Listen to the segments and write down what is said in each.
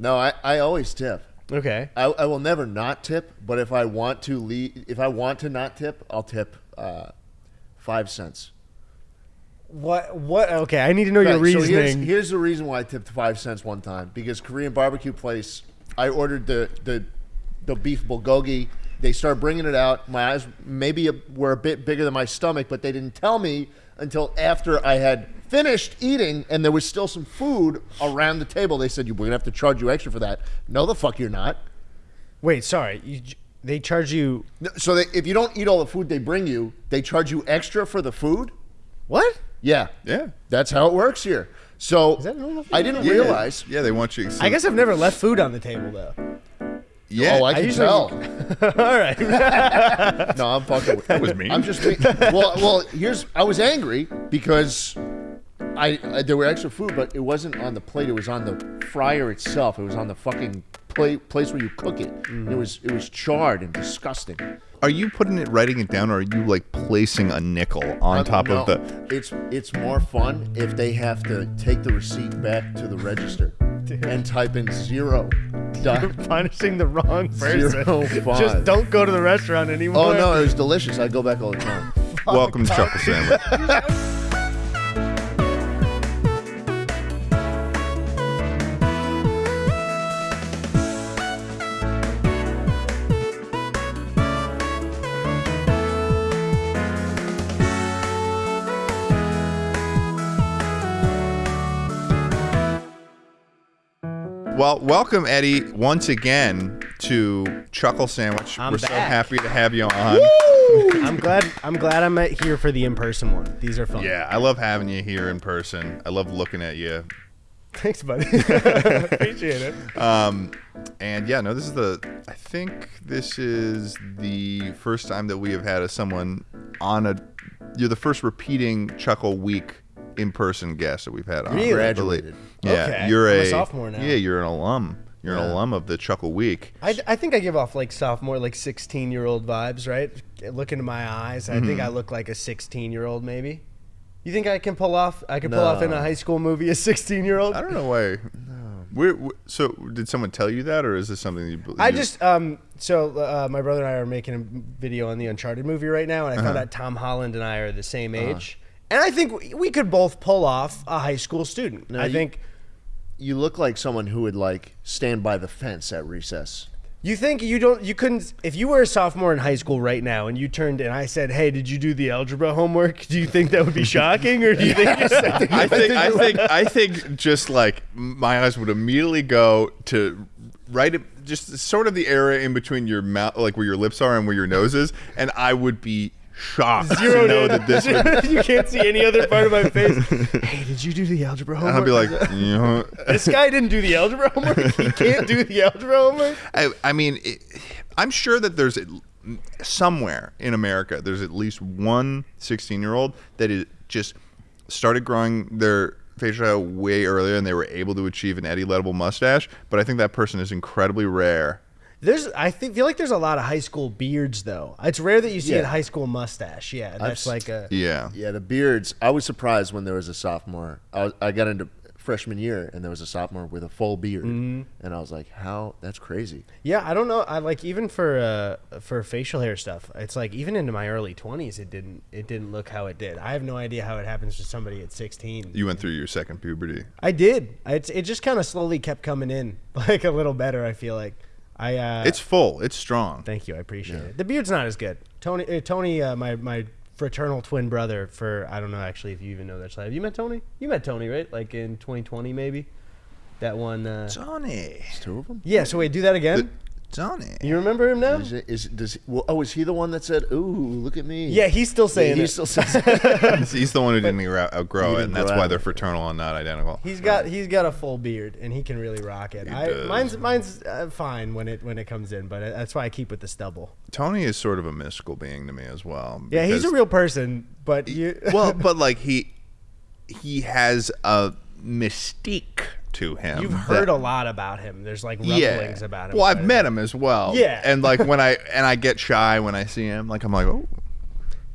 No, I, I always tip. Okay. I, I will never not tip, but if I want to leave, if I want to not tip, I'll tip uh, five cents. What? What? Okay, I need to know your Right, so reasoning. here's, here's the reason why I tipped five cents one time because Korean barbecue place. I ordered the the the beef bulgogi. They started bringing it out. My eyes maybe were a bit bigger than my stomach, but they didn't tell me until after I had finished eating and there was still some food around the table. They said, "You we're gonna have to charge you extra for that." No, the fuck you're not. Wait, sorry. You, they charge you So they, if you don't eat all the food they bring you, they charge you extra for the food. what? Yeah, Yeah. that's how it works here. So I didn't Yeah. realize. Yeah, they want you. I guess I've never left food on the table though. Yeah. Oh, I can usually- tell. All right. No, I'm fucking. With, that was me. I'm just being, well. Well, here's I was angry because I, I there were extra food, but it wasn't on the plate. It was on the fryer itself. It was on the fucking plate place where you cook it. It mm-hmm. was it was charred and disgusting. Are you putting it, writing it down, or are you like placing a nickel on Um, top no, of the? It's it's more fun if they have to take the receipt back to the register and type in zero. Dot. Punishing the wrong person. Zero five. Just don't go to the restaurant anymore. Oh no, it was delicious. I go back all the time. Welcome to Chuckle Sandwich. Well, welcome Eddie once again to Chuckle Sandwich. I'm We're so happy to have you on. I'm glad. I'm glad I'm here for the in-person one. These are fun. Yeah, I love having you here in person. I love looking at you. Thanks, buddy. Appreciate it. Um, and yeah, no, this is the. I think this is the first time that we have had a someone on a. You're the first repeating Chuckle Week in-person guest that we've had on. Really? Graduated. Yeah, Okay. you're a a, sophomore now. Yeah, you're an alum. You're an alum of the Chuckle Week. I, I think I give off like sophomore, like 16 year old vibes, right? Look into my eyes. I think I look like a 16 year old, maybe. You think I can pull off? I can pull off in a high school movie a 16 year old. I don't know why. We're, we so did someone tell you that, or is this something you? believe? I just um so uh, my brother and I are making a video on the Uncharted movie right now, and I Uh-huh. found out Tom Holland and I are the same age, and I think we- we could both pull off a high school student. No, I you- think. You look like someone who would like stand by the fence at recess. You think you don't? You couldn't if you were a sophomore in high school right now, and you turned and I said, "Hey, did you do the algebra homework?" Do you think that would be shocking, or do you think? Just, I think I think I think just like my eyes would immediately go to right just sort of the area in between your mouth like where your lips are and where your nose is and I would be shocked Zeroed to know in. that this would you can't see any other part of my face. hey, did you do the algebra and homework? I'd be like you know this guy didn't do the algebra homework. He can't do the algebra homework. I, I mean it, I'm sure that there's somewhere in America there's at least one 16 year old that is just started growing their facial hair way earlier and they were able to achieve an Eddie Lettable mustache but I think that person is incredibly rare There's, I think, feel like there's a lot of high school beards though. It's rare that you see Yeah. a high school mustache. Yeah, that's s- like a. yeah Yeah, the beards. I was surprised when there was a sophomore. I, was, I got into freshman year and there was a sophomore with a full beard, Mm-hmm. and I was like, "How? That's crazy." Yeah, I don't know. I like even for uh, for facial hair stuff. It's like even into my early twenties, it didn't it didn't look how it did. I have no idea how it happens to somebody at sixteen. You went through your second puberty. I did. It's, it just kind of slowly kept coming in, like a little better. I feel like I. Uh, It's full. It's strong. Thank you. I appreciate it. The beard's not as good. Tony, uh, Tony, uh, my my fraternal twin brother. For I don't know actually if you even know that. Have you met Tony? You met Tony, right? Like in 2020, maybe. That one. Uh, Johnny. Two of them. yeah. So wait, do that again. Johnny. you remember him now? Is, it, is does well, oh is he the one that said, "Ooh, look at me"? Yeah, he's still Yeah, saying he it. still says. it. He's, he's the one who didn't outgrow- outgrow He it, didn't and that's why they're fraternal and not identical. He's got he's got a full beard and he can really rock it. I, mine's mine's uh, fine when it when it comes in, but uh, that's why I keep with the stubble. Tony is sort of a mystical being to me as well. Yeah, he's a real person, but you well, but like he he has a mystique to him. you've that- heard a lot about him. There's like rumblings about him. Well, I've met him as well. Yeah. and like when I and I get shy when I see him, like I'm like, oh,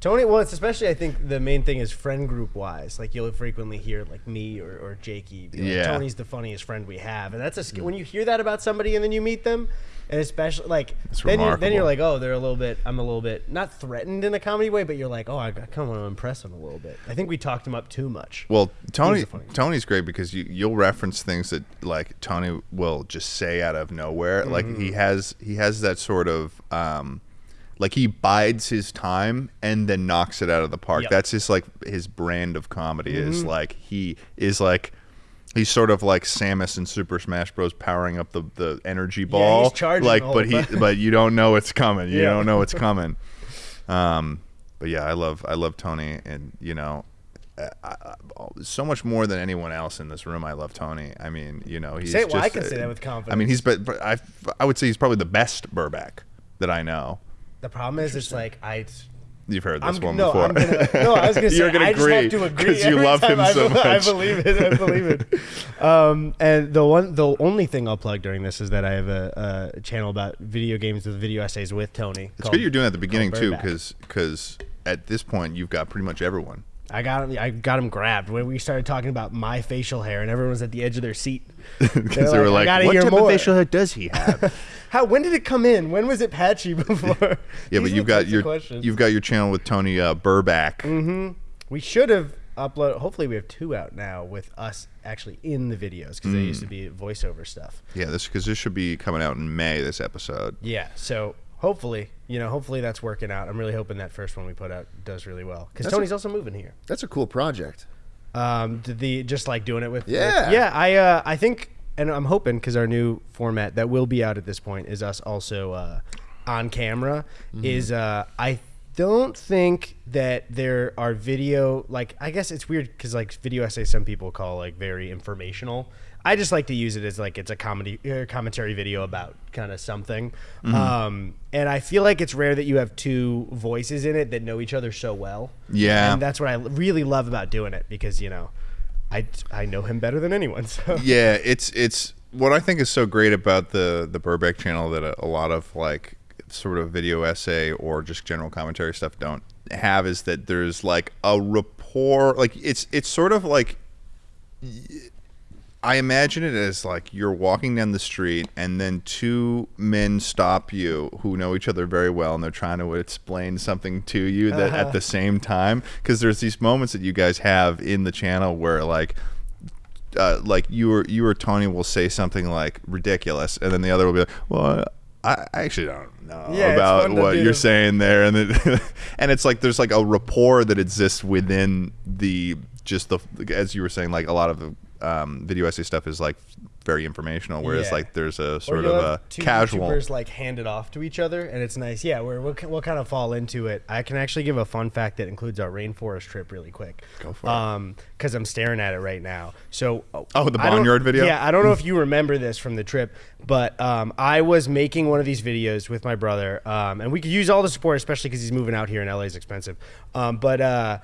Tony, well, it's especially I think the main thing is friend group wise. Like you'll frequently hear like me or, or Jakey. Like, Yeah. Tony's the funniest friend we have, and that's a sk- when you hear that about somebody and then you meet them, and especially like It's then you, then you're like, oh, they're a little bit. I'm a little bit not threatened in a comedy way, but you're like, oh, I, kind of want to impress them a little bit. I think we talked him up too much. Well, Tony. Tony's great because you you'll reference things that like Tony will just say out of nowhere. Like he Mm-hmm. has he has that sort of um like he bides his time and then knocks it out of the park. Yep. Mm-hmm. That's just like his brand of comedy is like he is like he's sort of like Samus in Super Smash Bros. powering up the, the energy ball. charging like but he but you don't know it's coming. You Yeah. don't know it's coming. Um, but yeah, I love I love Tony, and you know, I, I, so much more than anyone else in this room. I love Tony. I mean, you know, he's Say it- well, I just, can say uh, that with confidence. I mean, he's but, but I I would say he's probably the best Burback that I know. The problem is, it's like I. You've heard this I'm, one no, before. I'm gonna, no, I was gonna say You're gonna I just agree have to agree 'cause you every love him I, so much. I believe it. I believe it. Um, and the one, the only thing I'll plug during this is that I have a, a channel about video games with video essays with Tony. it's good you're doing that at the beginning too, Burback. because at this point you've got pretty much everyone. I got him. I got him grabbed when we started talking about my facial hair, and everyone was at the edge of their seat Because they were like, "What type more." of facial hair does he have?" How? When did it come in? When was it patchy before? yeah, These but you've got your questions. you've got your channel with Tony uh, Burback. Mm-hmm. We should have uploaded. Hopefully, we have two out now with us actually in the videos because they used Mm. to be voiceover stuff. Yeah, this because this should be coming out in May. This episode. Yeah. So hopefully, you know, hopefully that's working out. I'm really hoping that first one we put out does really well because Tony's also moving here. That's a cool project. Um, the just like doing it with Yeah. with- yeah. I uh, I think, and I'm hoping because our new format that will be out at this point is us also uh, on camera. Is uh, I don't think that there are video like I guess it's weird because like video essays some people call like very informational. I just like to use it as like it's a comedy uh, commentary video about kind of something. Um, and I feel like it's rare that you have two voices in it that know each other so well. Yeah. And that's what I really love about doing it because you know, I I know him better than anyone. So yeah, it's it's what I think is so great about the the Burback channel that a, a lot of like sort of video essay or just general commentary stuff don't have is that there's like a rapport like it's it's sort of like I imagine it as like you're walking down the street and then two men stop you who know each other very well and they're trying to explain something to you that at the same time. Because there's these moments that you guys have in the channel where like uh, like you or you or Tony will say something like ridiculous, and then the other will be like, "Well, I I actually don't know Yeah, about what you're saying there," and then, and it's like there's like a rapport that exists within the just the as you were saying, like a lot of the um, video essay stuff is like very informational, whereas Yeah. like there's a sort of a two casual. YouTubers like hand it off to each other, and it's nice. Yeah, we're, we'll we'll kind of fall into it. I can actually give a fun fact that includes our rainforest trip really quick. Go for it. Um, because I'm staring at it right now. So Oh, the Barnyard video? Yeah, I don't know if you remember this from the trip, but um, I was making one of these videos with my brother, um, and we could use all the support, especially because he's moving out here and LA is expensive. Um, but uh,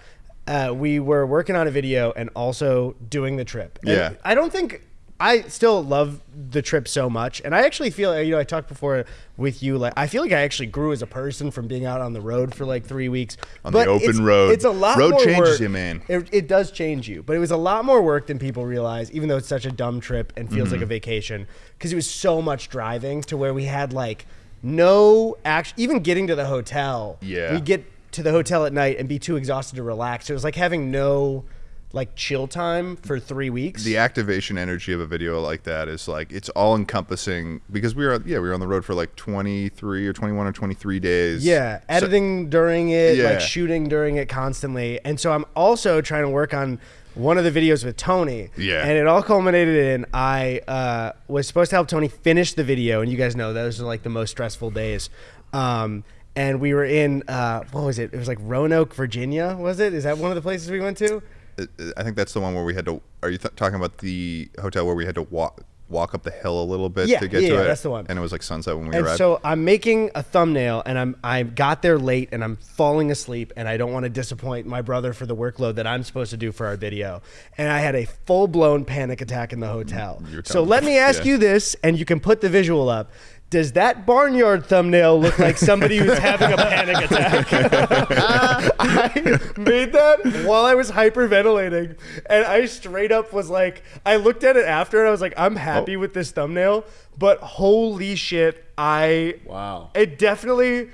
uh, we were working on a video and also doing the trip. And Yeah. I don't think I still love the trip so much, and I actually feel you know I talked before with you like I feel like I actually grew as a person from being out on the road for like three weeks On the open it's- road. It's a lot. Road changes work. you, man. It, it does change you, but it was a lot more work than people realize. Even though it's such a dumb trip and feels Mm-hmm. like a vacation, because it was so much driving to where we had like no action. Even getting to the hotel, Yeah. we get to the hotel at night and be too exhausted to relax. It was like having no like chill time for three weeks. the activation energy of a video like that is like it's all encompassing because we were yeah we were on the road for like 23 or 21 or 23 days Yeah, So- editing during it, Yeah. like shooting during it constantly. And so I'm also trying to work on one of the videos with Tony. Yeah. And it all culminated in I uh, was supposed to help Tony finish the video, and you guys know those are like the most stressful days. Um, and we were in uh, what was it? It was like Roanoke, Virginia. Was it? Is that one of the places we went to? Uh, I think that's the one where we had to. Are you th- talking about the hotel where we had to walk walk up the hill a little bit Yeah, to get yeah, to yeah, it? that's the one. And it was like sunset when we And arrived. so I'm making a thumbnail, and I'm I got there late, and I'm falling asleep, and I don't want to disappoint my brother for the workload that I'm supposed to do for our video. And I had a full blown panic attack in the hotel. So telling let me. me ask Yeah. you this, and you can put the visual up. Does that barnyard thumbnail look like somebody who's having a panic attack? I made that while I was hyperventilating, and I straight up was like, I looked at it after, and I was like, I'm happy oh. with this thumbnail, but holy shit, I Wow. it definitely.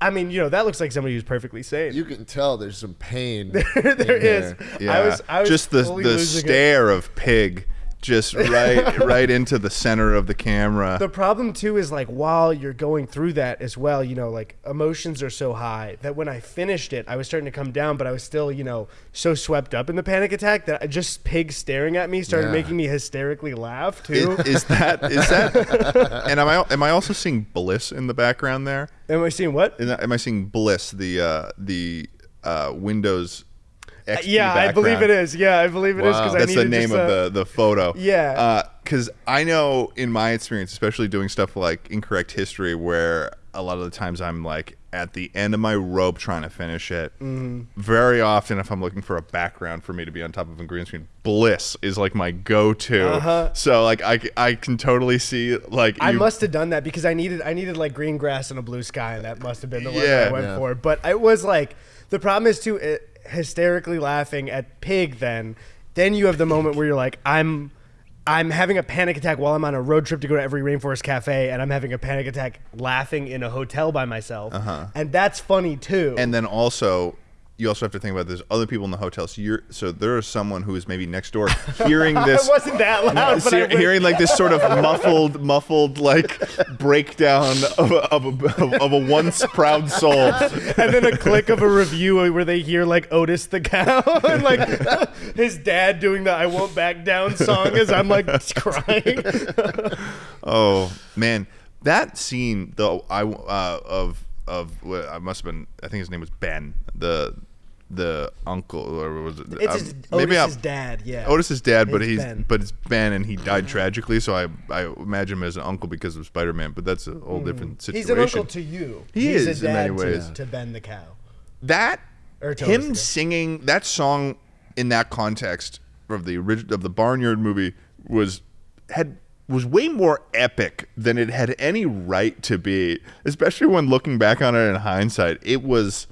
I mean, you know, that looks like somebody who's perfectly sane. You can tell there's some pain. there in is. Yeah, I was, I was just the the losing it. stare of pig, just right right into the center of the camera. The problem too is like while you're going through that as well, you know, like emotions are so high that when I finished it, I was starting to come down, but I was still, you know, so swept up in the panic attack that I just pig staring at me started Yeah. making me hysterically laugh too. is, is that is that? and am I am I also seeing bliss in the background there? Am I seeing what? Am I seeing bliss the uh, the uh, Windows? XP yeah, I believe it is. Yeah, I believe it is Wow. because I That's the name just of a- the the photo. Yeah. Because I know in my experience, especially doing stuff like incorrect history, where a lot of the times I'm like at the end of my rope trying to finish it. Mm-hmm. Very often, if I'm looking for a background for me to be on top of a green screen, Bliss is like my go-to. Uh-huh. So like I, I can totally see like I you- must have done that because I needed I needed like green grass and a blue sky, and that must have been the one Yeah. I went Yeah. for. But it was like the problem is too uh, hysterically laughing at pig. Then then you have the moment where you're like I'm. I'm having a panic attack while I'm on a road trip to go to every rainforest cafe, and I'm having a panic attack laughing in a hotel by myself, uh-huh. and that's funny too. and then also you also have to think about there's other people in the hotel. So you're so there is someone who is maybe next door hearing this wasn't that loud, but See, hearing like this sort of muffled, muffled like breakdown of a, of a, of a once proud soul. and then a click of a review where they hear like Otis the cow and like his dad doing the "I won't back down" song as I'm like crying. Oh man, that scene though I uh, of of I must have been. I think his name was Ben. The the uncle or was it? It's um, his, maybe Otis's I'm- dad. Yeah. Otis's dad, but It's he's Ben. but it's Ben, and he died tragically. So I I imagine him as an uncle because of Spider Man. But that's a whole different situation. He's an uncle to you. He He's is a in many to- ways. To, Ben the cow. that Or to him singing that song in that context of the original of the Barnyard movie was had was way more epic than it had any right to be, especially when looking back on it in hindsight. It was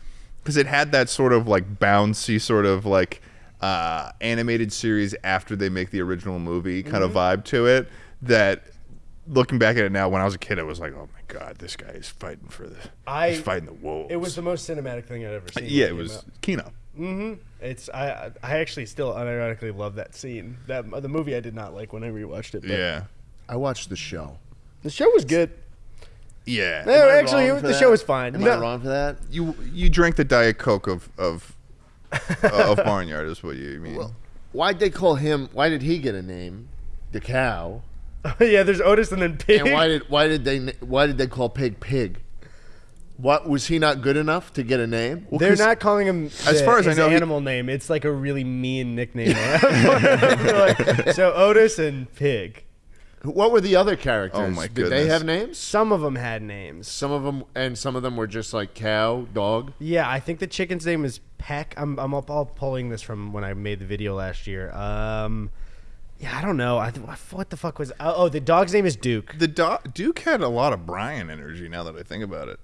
because it had that sort of like bouncy sort of like uh, animated series after they make the original movie kind of Mm-hmm. vibe to it that looking back at it now when I was a kid I was like oh my god this guy is fighting for the I- he's fighting the wolves It was the most cinematic thing I'd ever seen. when yeah it came was out. Kino It's I I actually still unironically love that scene. That the movie I did not like when I rewatched it. But Yeah. I watched the show. The show was good. Yeah. No, Am I actually, wrong for the that? show was fine. Am No. I wrong for that? You you drank the Diet Coke of of uh, of Barnyard is what you mean. Well, why'd they call him? Why did he get a name? The cow. yeah, there's Otis and then Pig. And why did why did they why did they call Pig Pig? What was he not good enough to get a name? They're 'cause not calling him as the- far as I his know, he- animal name. It's like a really mean nickname. Like, so Otis and Pig. What were the other characters? Oh, my Did they goodness. have names? Some of them had names. Some of them, and some of them were just like cow, dog. Yeah, I think the chicken's name is Peck. I'm I'm all pulling this from when I made the video last year. Um, yeah, I don't know. I th- what the fuck was? Oh, oh, the dog's name is Duke. the Do- Duke had a lot of Brian energy. Now that I think about it,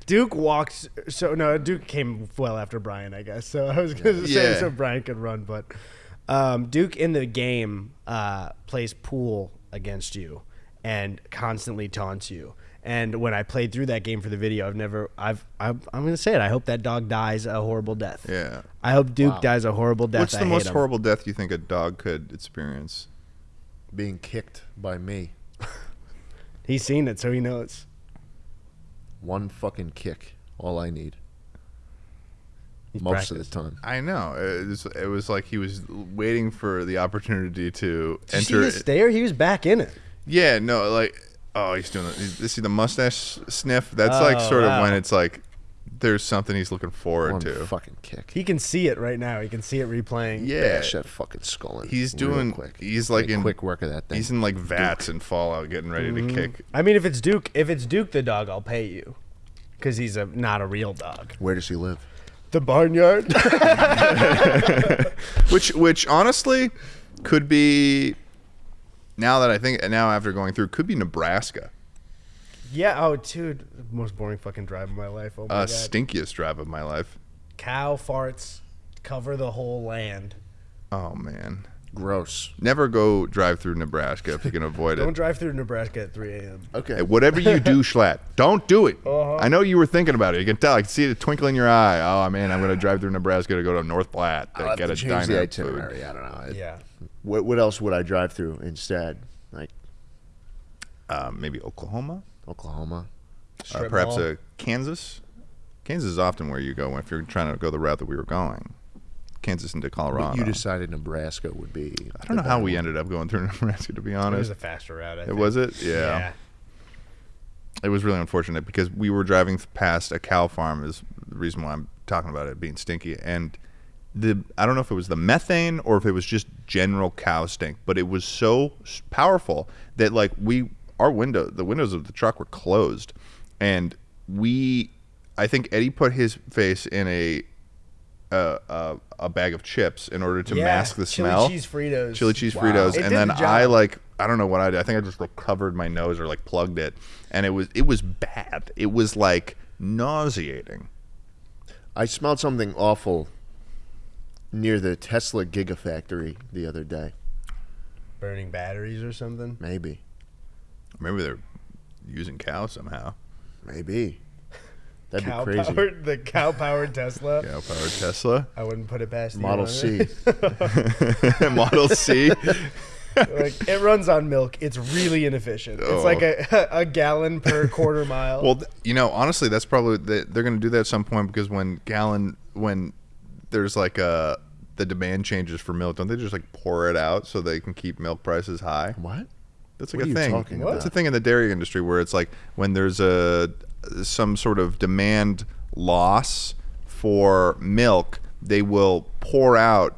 Duke walked. So no, Duke came well after Brian, I guess. So I was gonna say Yeah. so Brian could run, but um, Duke in the game uh, plays pool against you and constantly taunts you. And when I played through that game for the video, I've never, I've, I'm, I'm gonna say it. I hope that dog dies a horrible death. yeah. I hope Duke Wow. dies a horrible death. What's I the hate most him. horrible death you think a dog could experience? Being kicked by me. He's seen it, so he knows. One fucking kick. All I need. He's most of practiced. the time. I know it was, it was like he was waiting for the opportunity to Did you see enter. his stare? He was back in it. Yeah, no, like oh, he's doing. The, you see the mustache sniff? That's like Oh, sort wow. of when it's like there's something he's looking forward One to. fucking kick. He can see it right now. He can see it replaying. Yeah, Bash that fucking skull in. he's doing. quick. He's like Make in quick work of that thing. He's in like VATS and Fallout, getting ready Mm-hmm. to kick. I mean, if it's Duke, if it's Duke the dog, I'll pay you, because he's a not a real dog. Where does he live? The barnyard. Which, which honestly, could be. Now that I think, now after going through, could be Nebraska. Yeah. Oh, dude, most boring fucking drive of my life. Oh my Uh, god. stinkiest drive of my life. Cow farts cover the whole land. Oh man. Gross. Never go drive through Nebraska if you can avoid it. Don't drive through Nebraska at 3 a.m. Okay. Hey, whatever you do, Schlatt, don't do it. Uh-huh. I know you were thinking about it. You can tell. I can see the twinkle in your eye. Oh man, I'm gonna drive through Nebraska to go to North Platte to I'll have get to a change the diner food. itinerary. I don't know. I- Yeah. What, what else would I drive through instead? Like Uh, maybe Oklahoma, Oklahoma. uh, perhaps mall. uh, Kansas. Kansas is often where you go if you're trying to go the route that we were going. Kansas into Colorado. But you decided Nebraska would be. I don't know how we ended up going through Nebraska. To be honest. It was a faster route. I it think. was it. Yeah. it was really unfortunate because we were driving past a cow farm. Is the reason why I'm talking about it being stinky. And the I don't know if it was the methane or if it was just general cow stink, but it was so powerful that like we our window the windows of the truck were closed, and we I think Eddie put his face in a a, a, a bag of chips in order to Yeah, mask the chili smell. Chili cheese Fritos. Chili cheese Wow. Fritos, It and then the I like I don't know what I did. I think I just like covered my nose or like plugged it, and it was it was bad. It was like nauseating. I smelled something awful near the Tesla Gigafactory the other day. Burning batteries or something. Maybe. Maybe they're using cow somehow. Maybe. That'd Cow be crazy. powered the cow powered Tesla. Cow powered Tesla, I wouldn't put it past Model owner. C. Model C. like it runs on milk. It's really inefficient. Oh. It's like oh. a, a gallon per quarter mile. Well, you know, honestly, that's probably the, they're going to do that at some point because when gallon when there's like a the demand changes for milk, don't they just like pour it out so they can keep milk prices high? What? That's What like are a you thing. talking That's a thing in the dairy industry where it's like when there's a some sort of demand loss for milk, they will pour out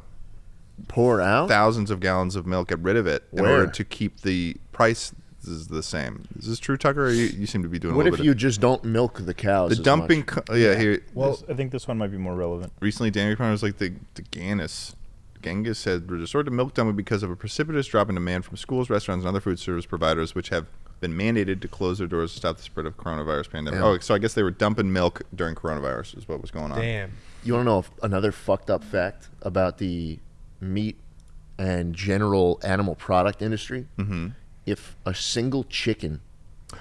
Pour out? thousands of gallons of milk, get rid of it in order to keep the price is the same. Is this true, Tucker? Or you, you seem to be doing a What little if bit you just don't milk the cows? the as dumping. much? Co- oh, yeah, here Well- This- I think this one might be more relevant. recently Dairy Farm was like the the Gannis. Genghis said resort to milk dumping because of a precipitous drop in demand from schools, restaurants, and other food service providers, which have been mandated to close their doors to stop the spread of coronavirus pandemic. Yeah. Oh, so I guess they were dumping milk during coronavirus is what was going on. Damn. You want to know if- another fucked up fact about the meat and general animal product industry? Mm-hmm. If a single chicken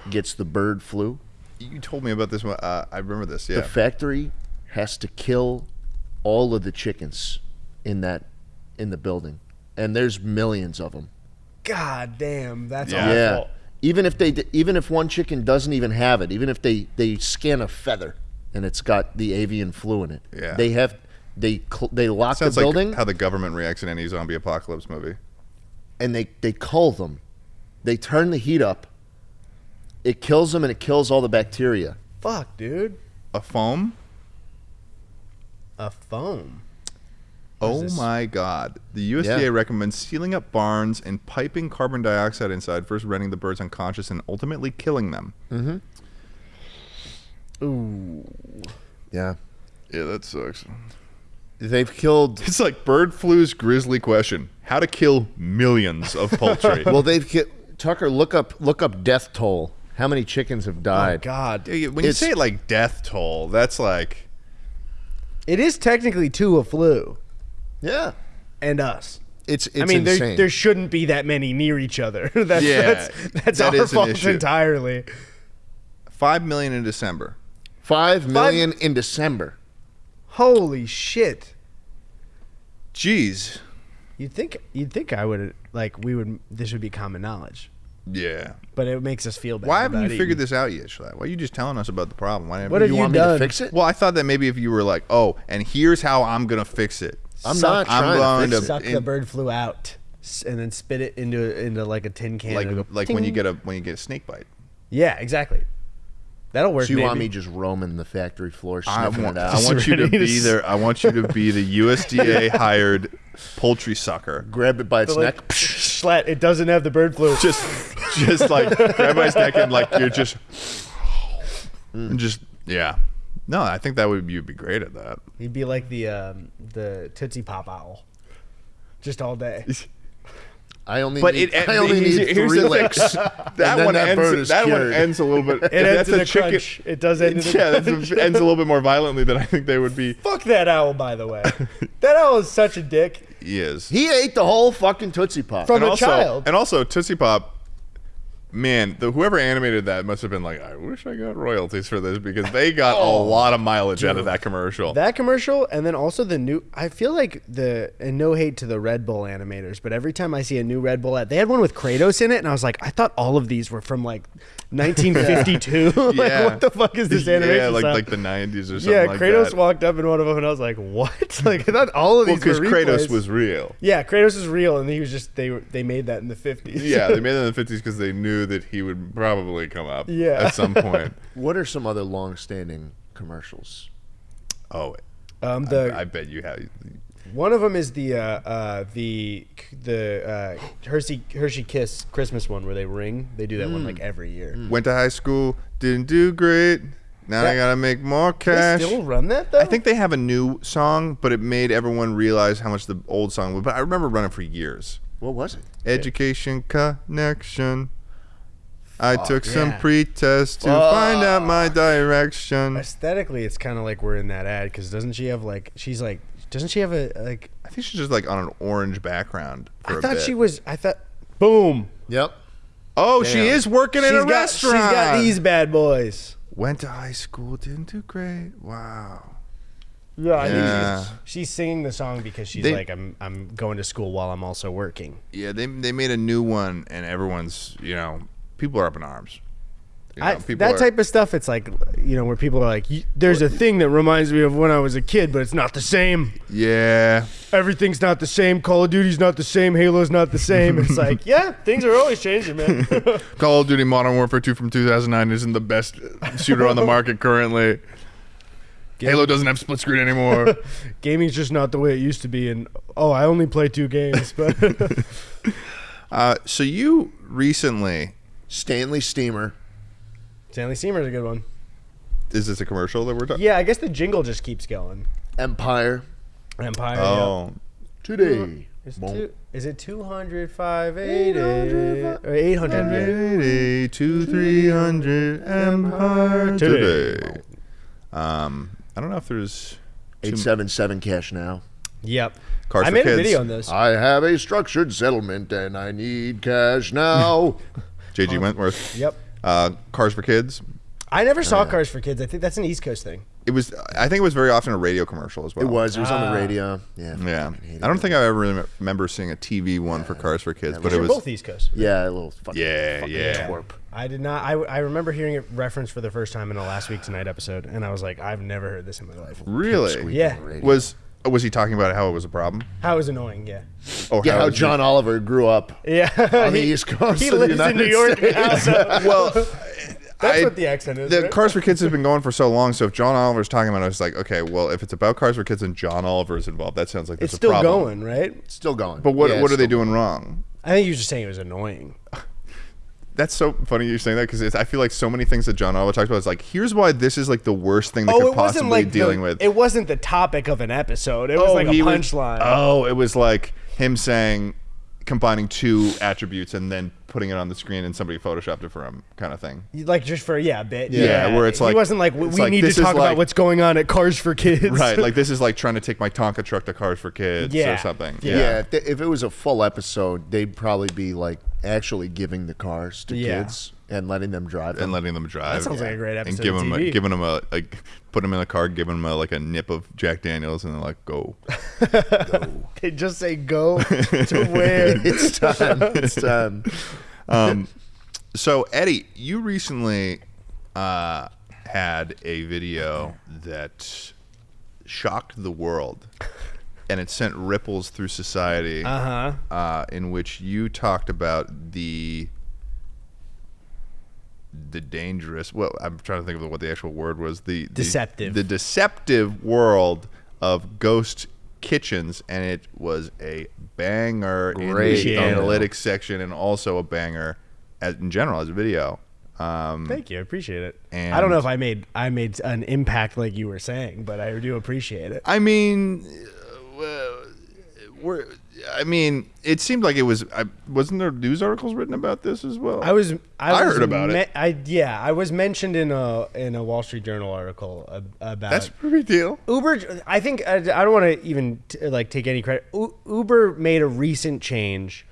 gets the bird flu, You told me about this one. Uh, I remember this. Yeah. the factory has to kill all of the chickens in that in the building, and there's millions of them. God damn. That's Yeah. awful. Yeah. Even if they even if one chicken doesn't even have it, even if they they scan a feather and it's got the avian flu in it, Yeah. they have they cl- they lock Sounds the building like how the government reacts in any zombie apocalypse movie. and they they cull them. They turn the heat up. It kills them and it kills all the bacteria. Fuck, dude. A foam. A foam. Oh this? my God! The USDA Yeah. recommends sealing up barns and piping carbon dioxide inside, first rendering the birds unconscious and ultimately killing them. Mm-hmm. Ooh. Yeah. Yeah, that sucks. They've killed It's like bird flu's grisly question: How to kill millions of poultry? well they've ki- Tucker look up look up death toll. How many chickens have Oh, died? God. Yeah, when you say it like death toll, that's like It is technically two a flu yeah. and us. It's it's I mean, there, insane. there shouldn't be that many near each other. that's Yeah, that's, that's that our fault entirely. five million in December. Five million in December. Holy shit! Jeez. You'd think you'd think I would like we would this would be common knowledge, Yeah. but it makes us feel bad. Why haven't you about figured eating. this out yet, Schlatt? Why are you just telling us about the problem? Why What haven't have you you want me to fix it? Well, I thought that maybe if you were like, oh, and here's how I'm gonna fix it. I'm Suck- not I'm trying going to to- fix it. Suck the bird flu out and then spit it into into like a tin can. Like go like when you get a when you get a snake bite. yeah, exactly. That'll work. So you want me just roaming the factory floor, I want, it I want you to to be s- there. I want you to be the USDA hired poultry sucker. grab it by its like, neck. Schlatt, it doesn't have the bird flu. Just, just like grab my neck and like you're just, and just yeah. No, I think that would you'd be great at that. He'd be like the um, the Tootsie Pop owl, just all day. I only But need, it, I only need here's three licks. That then one that bird ends. is That one ends a little bit. It ends in a chicken. crunch. It does end in a Yeah, crunch. it ends a little bit more violently than I think they would be. Fuck that owl, by the way. that owl is such a dick. He is. He ate the whole fucking Tootsie Pop. From and a also, child. and also Tootsie Pop. Man, the whoever animated that must have been like, I wish I got royalties for this because they got a oh, lot of mileage out of that commercial. That commercial, and then also the new. I feel like the and no hate to the Red Bull animators, but every time I see a new Red Bull ad, they had one with Kratos in it, and I was like, I thought all of these were from like 1952. like, Yeah. what the fuck is this animation? Yeah, like like the '90s or something. yeah, like Kratos that. walked up in one of them, and I was like, what? like I thought all of these were because Kratos was real. Yeah, Kratos is real, and he was just they they made that in the 50s. Yeah, they made it in the '50s because they knew that he would probably come up. Yeah. at some point. What are some other long-standing commercials? Oh, um, the I, I bet you have. One of them is the uh, uh, the the uh, Hershey Hershey Kiss Christmas one where they ring. They do that one like every year. Went to high school, didn't do great. Now I gotta make more They cash. still run that though. I think they have a new song, but it made everyone realize how much the old song was. But I remember running for years. What was it? Education connection. I took some yeah. pre-test to find out my direction. aesthetically it's kind of like we're in that ad because doesn't she have like she's like doesn't she have a like? I think she's just like on an orange background. For I a thought bit. she was. I thought. Boom. Yep. Oh, she is working in a got, restaurant. She's got these bad boys. Went to high school, didn't do great. Wow. Yeah, I think she's, she's singing the song because she's They- like, I'm I'm going to school while I'm also working. Yeah, they they made a new one, and everyone's you know people are up in arms. You know, I, that are- type of stuff, it's like, you know, where people are like, there's a thing that reminds me of when I was a kid, but it's not the same. Yeah, Everything's not the same. Call of Duty's not the same. Halo's not the same. It's like, yeah, things are always changing, man. Call of Duty Modern Warfare 2 from 2009 isn't the best shooter on the market currently. Halo doesn't have split screen anymore. Gaming's just not the way it used to be. And oh, I only play two games, but uh, so you recently Stanley Steamer. Stanley Steamer's a good one. is this a commercial that we're talking? Yeah, I guess the jingle just keeps going. Empire. Empire. Oh, Today. Is, Boom. two, is it 200, 580, or 800? yeah. 80 to 300 Empire Today. today. Um, I don't know if there's 877 cash now. Yep. Cars I for made a video on this. I have a structured settlement and I need cash now. JG Wentworth. Yep. Uh, Cars for Kids. I never saw Cars for Kids. I think that's an East Coast thing. It was. I think it was very often a radio commercial as well. it was. It was on Ah. the radio. Yeah. Yeah, I don't think I ever really remember seeing a TV one for Cars for Kids, but it was. both East Coast. Yeah, a little fucking. Yeah, fucking yeah. twerp. I did not. I, I remember hearing it referenced for the first time in the last week tonight episode, and I was like, I've never heard this in my life. Really? Squeak Yeah. radio. Was was he talking about how it was a problem? How it was annoying? Yeah. Oh, yeah, how was he- John Oliver grew up. Yeah. On the He- East Coast He of the lives in New York States. now, so Well, that's I- what the accent is. the right? Cars for Kids has been going for so long. So if John Oliver's talking about it, it's like, okay, well, if it's about Cars for Kids and John Oliver's involved, that sounds like there's it's a still problem. going, right? It's Still going. But what Yeah, what are they still doing wrong? I think you were just saying it was annoying. That's so funny you're saying that because I feel like so many things that John Oliver talks about is like, here's why this is like the worst thing they Oh, could possibly like dealing the, with. It wasn't the topic of an episode. It was oh, like a punchline. oh, it was like him saying combining two attributes and then putting it on the screen and somebody photoshopped it for him, kind of thing. like just for yeah, a bit. Yeah, where it's like he wasn't like we like, need to talk like- about what's going on at Cars for Kids. Right, like this is like trying to take my Tonka truck to Cars for Kids Yeah. or something. Yeah, Yeah. if, they- if it was a full episode, they'd probably be like actually giving the cars to Yeah. kids and letting them drive them. And letting them drive. That sounds like a great And episode giving of them, a, giving them a, like, put them in the car, giving them a, like a nip of Jack Daniels, and they're like, go. They just say go to where. it's time. It's time. Um, so Eddie, you recently uh, had a video that shocked the world, and it sent ripples through society. Uh huh. uh, in which you talked about the the dangerous. Well, I'm trying to think of what the actual word was. The, the Deceptive. The deceptive world of ghost kitchens, and it was a banger Great in the video. analytics section, and also a banger as, in general as a video. Um, Thank you. I appreciate it. And- I don't know if I made I made an impact like you were saying, but I do appreciate it. I mean, uh, we're. I mean, it seemed like it was. I, wasn't there news articles written about this as well? I was. I, I was heard about it. I yeah. I was mentioned in a in a Wall Street Journal article about That's a pretty big deal. Uber. I think I, I don't want to even t- like take any credit. U- Uber made a recent change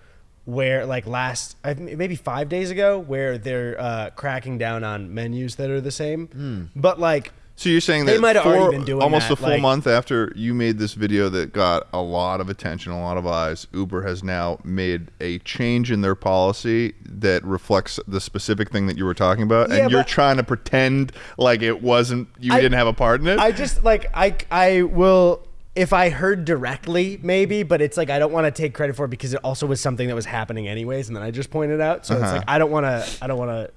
where like last maybe five days ago where they're uh, cracking down on menus that are the same. Hmm. But like So you're saying They that might have already been doing almost that, a full like- month after you made this video that got a lot of attention, a lot of eyes, Uber has now made a change in their policy that reflects the specific thing that you were talking about, Yeah, and you're trying to pretend like it wasn't you I- didn't have a part in it. I just like I I will if I heard directly maybe, but it's like I don't want to take credit for it because it also was something that was happening anyways, and then I just pointed out. So it's Uh-huh. like I don't want to I don't want to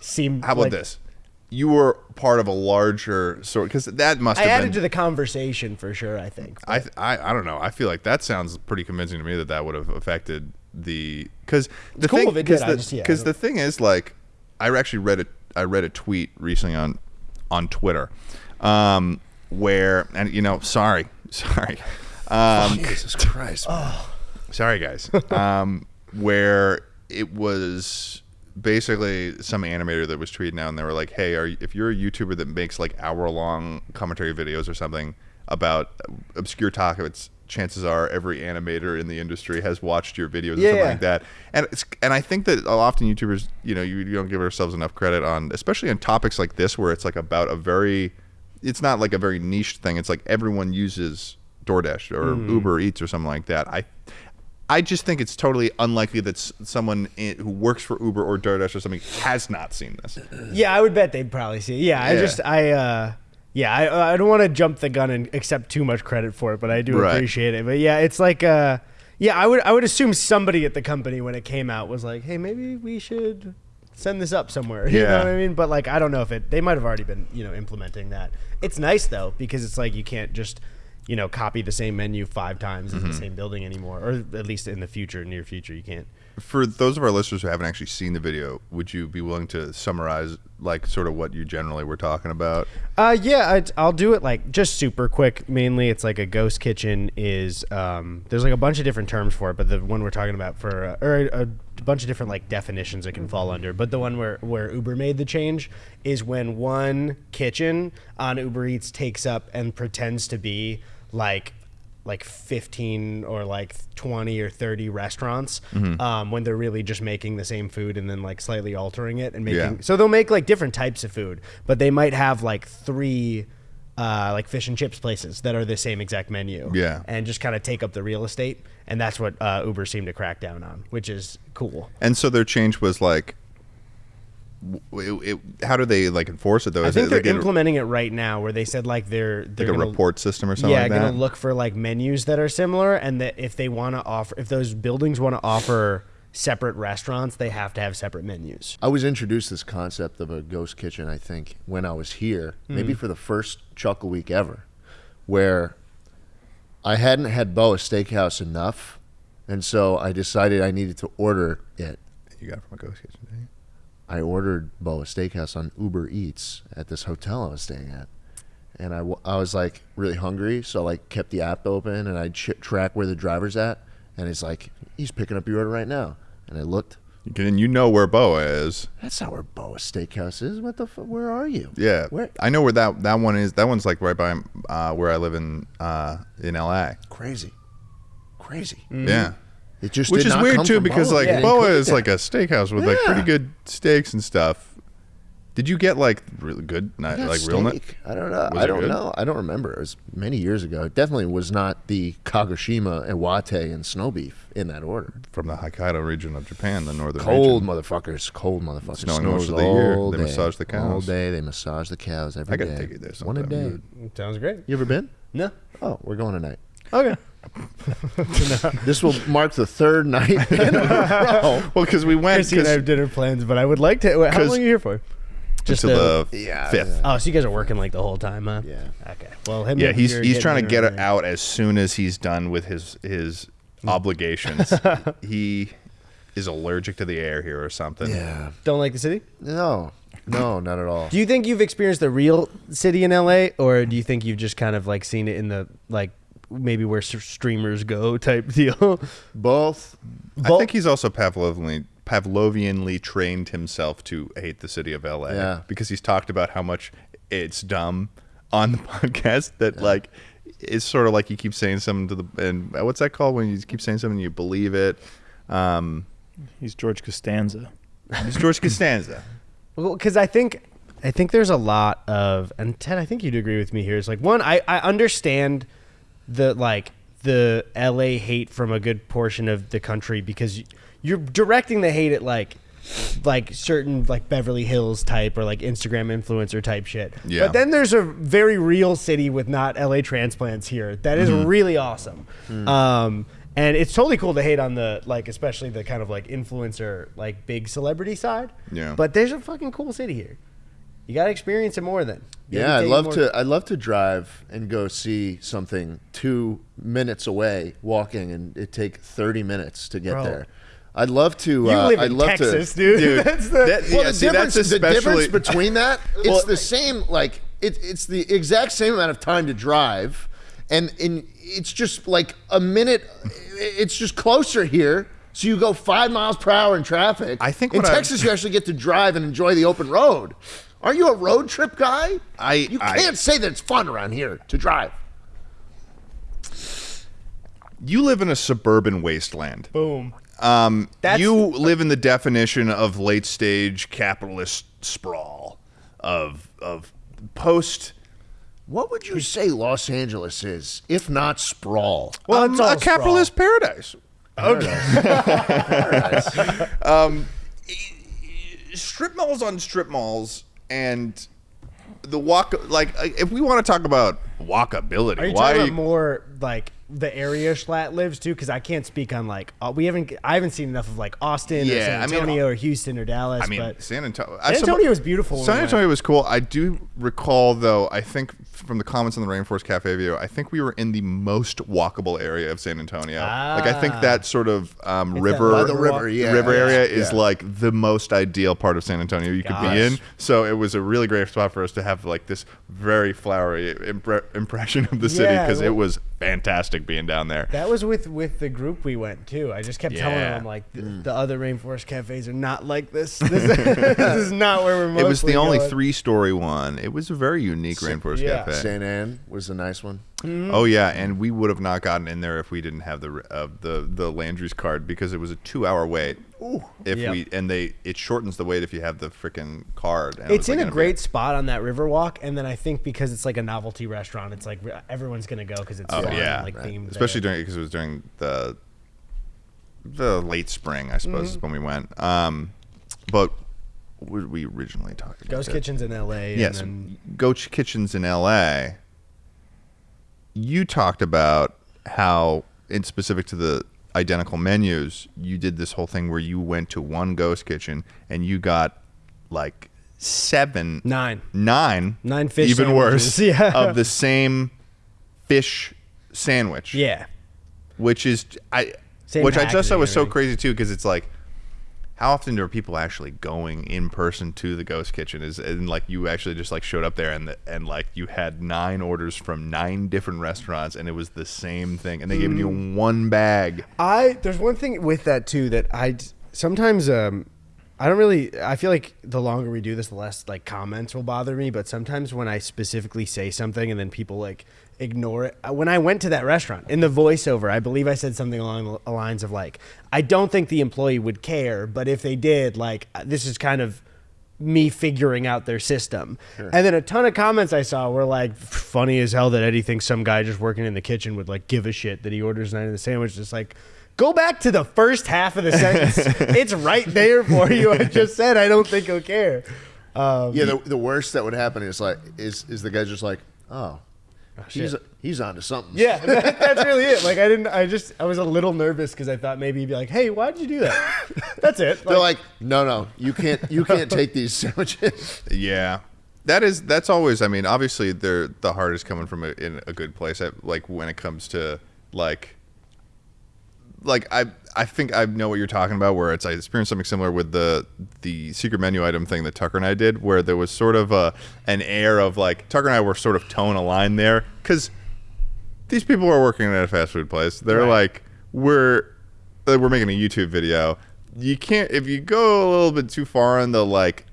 seem. How about like- this? You were part of a larger sort because that must I have added been. to the conversation for sure. I think. I, I I don't know. I feel like that sounds pretty convincing to me that that would have affected the because the cool thing because did, I the, just- yeah, I 'cause the thing is like I actually read a I read a tweet recently on on Twitter um, where and you know sorry sorry um, Jesus Christ. oh. sorry guys um, where it was basically some animator that was tweeting out and they were like hey are if you're a youtuber that makes like hour long commentary videos or something about obscure topics chances are every animator in the industry has watched your videos or something Yeah. like that and it's and i think that often youtubers you know you, you don't give ourselves enough credit on especially on topics like this where it's like about a very it's not like a very niche thing it's like everyone uses DoorDash or mm. Uber Eats or something like that. I I just think it's totally unlikely that s- someone in, who works for Uber or DoorDash or something has not seen this. Yeah, I would bet they'd probably see. It. Yeah, I Yeah. just I uh yeah, I I don't want to jump the gun and accept too much credit for it, but I do Right. appreciate it. But yeah, it's like uh yeah, I would I would assume somebody at the company when it came out was like, "Hey, maybe we should send this up somewhere." You know Yeah. what I mean? But like I don't know if it they might have already been, you know, implementing that. It's nice though because it's like you can't just you know, copy the same menu five times Mm-hmm. in the same building anymore, or at least in the future, near future, you can't. For those of our listeners who haven't actually seen the video, would you be willing to summarize like sort of what you generally were talking about? Uh, yeah, I'd, I'll do it like just super quick. Mainly, it's like a ghost kitchen is um, there's like a bunch of different terms for it, but the one we're talking about for uh, or a, a bunch of different like definitions it can fall under. But the one where where Uber made the change is when one kitchen on Uber Eats takes up and pretends to be like like 15 or like 20 or 30 restaurants um, when they're really just making the same food and then like slightly altering it and making Yeah. so they'll make like different types of food but they might have like three uh, like fish and chips places that are the same exact menu Yeah. and just kind of take up the real estate and that's what uh, uber seemed to crack down on which is cool And so their change was like, it, it, how do they like enforce it though? i Is think it they're like implementing it right now where they said like they're they're like a gonna- report system or something yeah, like that? gonna look for like menus that are similar, and that if they want to offer, if those buildings want to offer separate restaurants, they have to have separate menus. I was introduced to this concept of a ghost kitchen, I think, when I was here, maybe mm. for the first Chuckle Week ever, where I hadn't had Boa Steakhouse enough, and so I decided I needed to order it. you got it from a ghost kitchen. didn't you? I ordered Boa Steakhouse on Uber Eats at this hotel I was staying at. And I, w- I was like really hungry, so I like kept the app open and I ch- track where the driver's at. And it's like, he's picking up your order right now. And I looked, can, and you know where Boa is. that's not where Boa Steakhouse is. What the fuck? Where are you? Yeah, Where? I know where that that one is. That one's like right by uh, where I live in uh, in L.A. Crazy. Crazy. Yeah, It just which did is not weird come too because Boa. like They didn't Boa is it is like a steakhouse with like pretty good steaks and stuff. Did you get like really good, not, Yeah, like real? steak. I don't know. Was I it don't good? know. I don't remember. It was many years ago. It definitely was not the Kagoshima, Iwate, and snow beef in that order. from the Hokkaido region of Japan, the northern Cold region. motherfuckers. Cold motherfuckers. Snowing Snows most of the year. all They day. massage the All cows. day. They massage the cows every I day. gotta take you there One a sometime, day. dude. Sounds great. You ever been? No. Oh, we're going tonight. Okay. This will mark the third night in a row. Well, because we went Chrissy and I have dinner plans, but I would like to. Wait, how 'Cause- long are you here for? Just until uh, the Yeah, fifth. Oh, so you guys are working like the whole time, huh? Yeah. Okay. Well, hit Yeah, he's he's trying to get it out as soon as he's done with his his obligations. he is allergic to the air here or something. Yeah. Don't like the city? No. No, not at all. Do you think you've experienced the real city in LA, or do you think you've just kind of like seen it in the like maybe where streamers go type deal. Both. I think he's also Pavlovianly Pavlovianly trained himself to hate the city of LA. Yeah. Because he's talked about how much it's dumb on the podcast that like it's sort of like you keep saying something to the and what's that called when you keep saying something and you believe it. Um, He's George Costanza. it's George Costanza. Well, because I think I think there's a lot of and Ted, I think you'd agree with me here. Is like one, I I understand the like the LA hate from a good portion of the country because you're directing the hate at like like certain like Beverly Hills type or like Instagram influencer type shit. Yeah. But then there's a very real city with not LA transplants here that is Mm-hmm. really awesome. Mm. Um and it's totally cool to hate on the like especially the kind of like influencer like big celebrity side. Yeah. But there's a fucking cool city here. You got to experience it more then. You Yeah, I'd love to. I'd love to drive and go see something two minutes away, walking, and it take thirty minutes to get Bro. there. I'd love to. You uh, live I'd in love Texas, to, dude. Dude, That's the, that- Well, Yeah, the, see, difference, that's the difference between that, it's Well- the same. Like it, it's the exact same amount of time to drive, and in it's just like a minute. It's just closer here. So you go five miles per hour in traffic. I think in what I- Texas you actually get to drive and enjoy the open road. Aren't you a road trip guy? I- you can't say that it's fun around here to drive. You live in a suburban wasteland. boom. Um, That's- you live in the definition of late stage capitalist sprawl, of of post. What would you say Los Angeles is, if not sprawl? Well, um, it's all a capitalist paradise. Um, strip malls on strip malls and the walk like uh, if we want to talk about walkability Are you why talking about more like the area Schlatt lives to? Because I can't speak on like uh, we haven't. I haven't seen enough of like Austin or Yeah, San I mean, Antonio or Houston or Dallas. I mean, but San Antonio. San Antonio was beautiful San Antonio was cool. I do recall, though. I think from the comments on the Rainforest Cafe video, I think we were in the most walkable area of San Antonio. like I think Ah. that sort of um, that river, By the river, yeah, river yeah, area is yeah. like the most ideal part of San Antonio you could be in. So it was a really great spot for us to have like this very flowery impre- impression of the city Yeah, because it was was fantastic being down there. That was with with the group we went to. I just kept telling them like the, the other rainforest cafes are not like this. This, this is not where we're. it was the mostly only going. three-story one. It was a very unique Rainforest yeah. Cafe. St. Anne was a nice one. Oh yeah, and we would have not gotten in there if we didn't have the uh, the the Landry's card because it was a two hour wait. Ooh. If Yeah. we and they it shortens the wait if you have the freaking card. And It's in like, a great spot on that Riverwalk, and then I think because it's like a novelty restaurant, it's like everyone's gonna go because it's Oh fun, yeah, like themed. especially there. during because it was during the the late spring, I suppose, Mm-hmm. is when we went. Um, but what did we originally talked about? Ghost that? Kitchens in L.A. Yes, and then Ghost Kitchens in L.A. You talked about how, in specific to the identical menus, you did this whole thing where you went to one Ghost Kitchen and you got like seven, nine. nine, Nine fish even worse, yeah. of the same fish sandwich Yeah, which is I, Same which I just thought was so crazy too because it's like, how often are people actually going in person to the ghost kitchen? Is and like you actually just like showed up there and the, and like you had nine orders from nine different restaurants and it was the same thing and they gave you Mm. one bag. I there's one thing with that too that i sometimes um I don't really I feel like the longer we do this the less like comments will bother me but sometimes when I specifically say something and then people like ignore it Uh, when I went to that restaurant in the voiceover I believe I said something along the lines of like I don't think the employee would care but if they did like uh, this is kind of me figuring out their system. And then a ton of comments I saw were like, funny as hell that Eddie thinks some guy just working in the kitchen would like give a shit that he orders nine of the sandwich. Just like, go back to the first half of the sentence. it's right there for you. I just said I don't think he'll care. Um, Yeah, the, the worst that would happen is like is is the guy just like, oh, Oh, he's shit. he's onto something. yeah, that- that's really it. Like I didn't. I just I was a little nervous because I thought maybe he'd be like, "Hey, why did you do that?" That's it. They're like, no, no, you can't you can't take these sandwiches. Yeah. That is that's always I mean obviously they're the heart is coming from a, in a good place at, like when it comes to like like I I think I know what you're talking about where it's I experienced something similar with the the secret menu item thing that Tucker and I did where there was sort of a an air of like Tucker and I were sort of towing a line there cuz these people are working at a fast food place. They're Right. like, we're we're making a YouTube video. You can't if you go a little bit too far in the like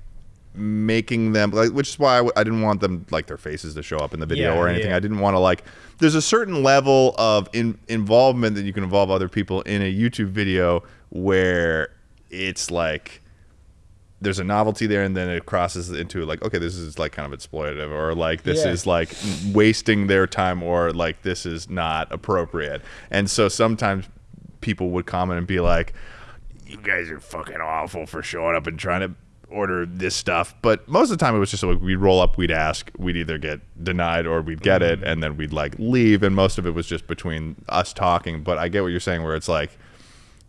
making them like, which is why I, w- I didn't want them like their faces to show up in the video Yeah, or anything. yeah. I didn't want to like. There's a certain level of in, involvement that you can involve other people in a YouTube video where it's like there's a novelty there and then it crosses into like okay this is like kind of exploitative or like this Yeah. is like wasting their time or like this is not appropriate and so sometimes people would comment and be like you guys are fucking awful for showing up and trying to order this stuff but most of the time it was just like we'd roll up we'd ask we'd either get denied or we'd get it and then we'd like leave and most of it was just between us talking but i get what you're saying where it's like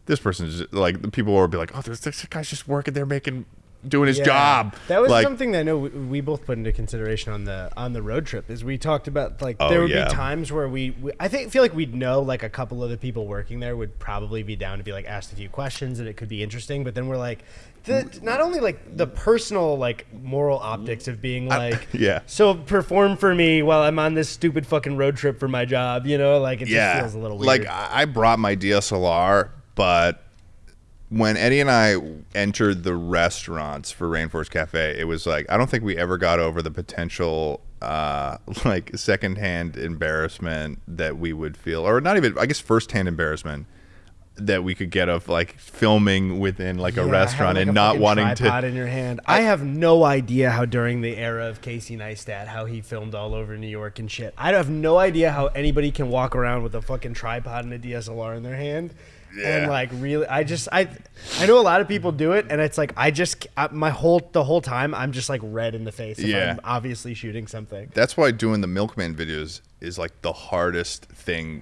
this person's like the people will be like, oh, there's this guy's just working there making doing his Yeah. job. That was like, something that I know we, we both put into consideration on the on the road trip. Is we talked about like Oh, there would yeah. be times where we, we I think feel like we'd know like a couple of the people working there would probably be down to be like asked a few questions and it could be interesting. But then we're like, the, not only like the personal like moral optics of being like, yeah. so perform for me while I'm on this stupid fucking road trip for my job. You know, like it just feels a little weird. like I I brought my DSLR, but when Eddie and I entered the restaurants for Rainforest Cafe, it was like I don't think we ever got over the potential uh, like secondhand embarrassment that we would feel, or not even I guess firsthand embarrassment that we could get of like filming within like a Yeah, restaurant having, and a not wanting tripod to. in your hand. I, have no idea how during the era of Casey Neistat how he filmed all over New York and shit. I have no idea how anybody can walk around with a fucking tripod and a DSLR in their hand. And like really, I just I I know a lot of people do it, and it's like I just I, my whole the whole time I'm just like red in the face. If Yeah. I'm obviously shooting something. that's why doing the milkman videos is like the hardest thing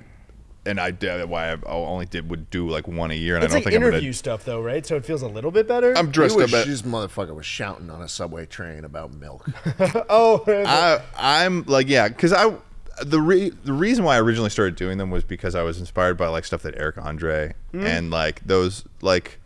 and i did why i only did would do like one a year and It's i don't think interview i'm stuff though, right? So it feels a little bit better. i'm dressed up wish at, this motherfucker was shouting on a subway train about milk. oh, I, i'm like yeah because i the re- the reason why i originally started doing them was because i was inspired by like stuff that eric andre hmm? and like those like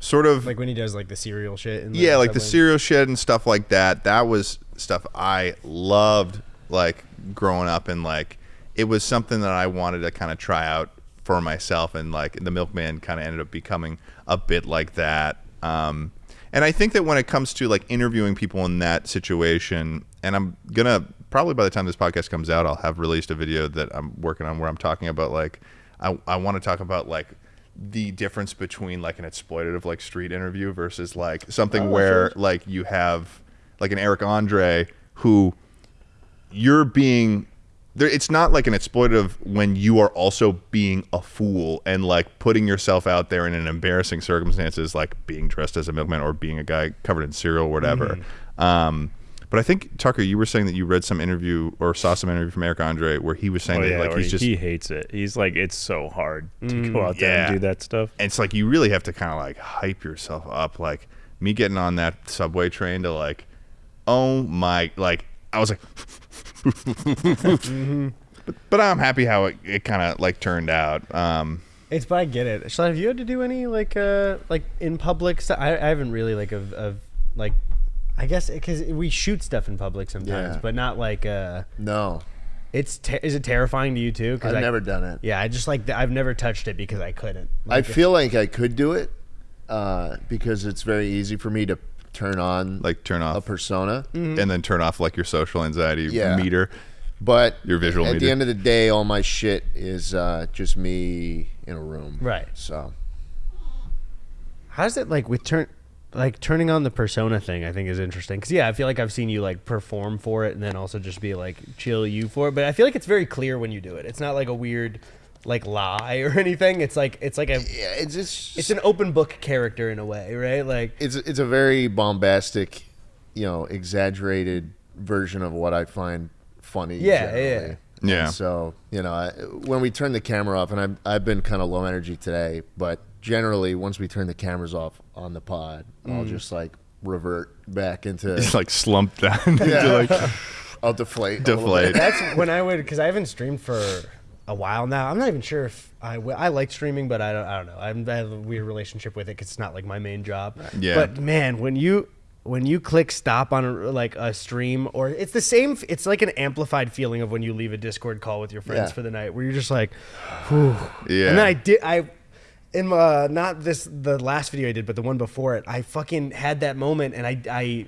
sort of like when he does like the cereal shit. In the yeah, like the cereal shit and stuff like that. That was stuff I loved, like growing up, and like it was something that I wanted to kind of try out for myself, and like the Milkman kind of ended up becoming a bit like that. Um, and I think that when it comes to like interviewing people in that situation, and I'm gonna probably by the time this podcast comes out, I'll have released a video that I'm working on where I'm talking about like I, I want to talk about like the difference between like an exploitative like street interview versus like something where like you have like an Eric Andre who you're being there it's not like an exploitative when you are also being a fool and like putting yourself out there in an embarrassing circumstances like being dressed as a milkman or being a guy covered in cereal or whatever um but I think Tucker, you were saying that you read some interview or saw some interview from Eric Andre where he was saying Oh that yeah, like he's just he hates it. He's like, it's so hard to go out there yeah. and do that stuff. And it's like you really have to kind of like hype yourself up. Like me getting on that subway train to like, oh my, like I was like, but, but I'm happy how it, it kind of like turned out. Um, It's but I get it. Shalai, have you had to do any like uh like in public stuff? I, I haven't really like of of like I guess because we shoot stuff in public sometimes, Yeah. but not like uh No, it's ter- is it terrifying to you too? Because I've I, never done it. Yeah, I just like I've never touched it because I couldn't. I feel like I could do it uh, because it's very easy for me to turn on like turn off a persona. Mm-hmm. and then turn off like your social anxiety Yeah. meter. But Your visual at meter. the end of the day, all my shit is uh, just me in a room. Right. So How does it like with turn like turning on the persona thing? I think is interesting because yeah, I feel like I've seen you like perform for it and then also just be like chill you for it. But I feel like it's very clear when you do it. It's not like a weird like lie or anything. It's like it's like a yeah, it's just it's an open book character in a way, right? Like it's it's a very bombastic, you know, exaggerated version of what I find funny. Yeah, generally. yeah. Yeah. And so you know, I, when we turn the camera off, and I've I've been kind of low energy today, but generally once we turn the cameras off on the pod, I'll Mm. just like revert back into. It's like slump down. into, Yeah. like, I'll deflate. deflate. that's when I would because I haven't streamed for a while now. I'm not even sure if I I like streaming, but I don't I don't know. I'm, I have a weird relationship with it because it's not like my main job. Yeah. But man, when you when you click stop on a, like a stream or it's the same it's like an amplified feeling of when you leave a discord call with your friends Yeah. for the night where you're just like whew. Yeah. and then i did i in uh, not this the last video i did but the one before it i fucking had that moment and i i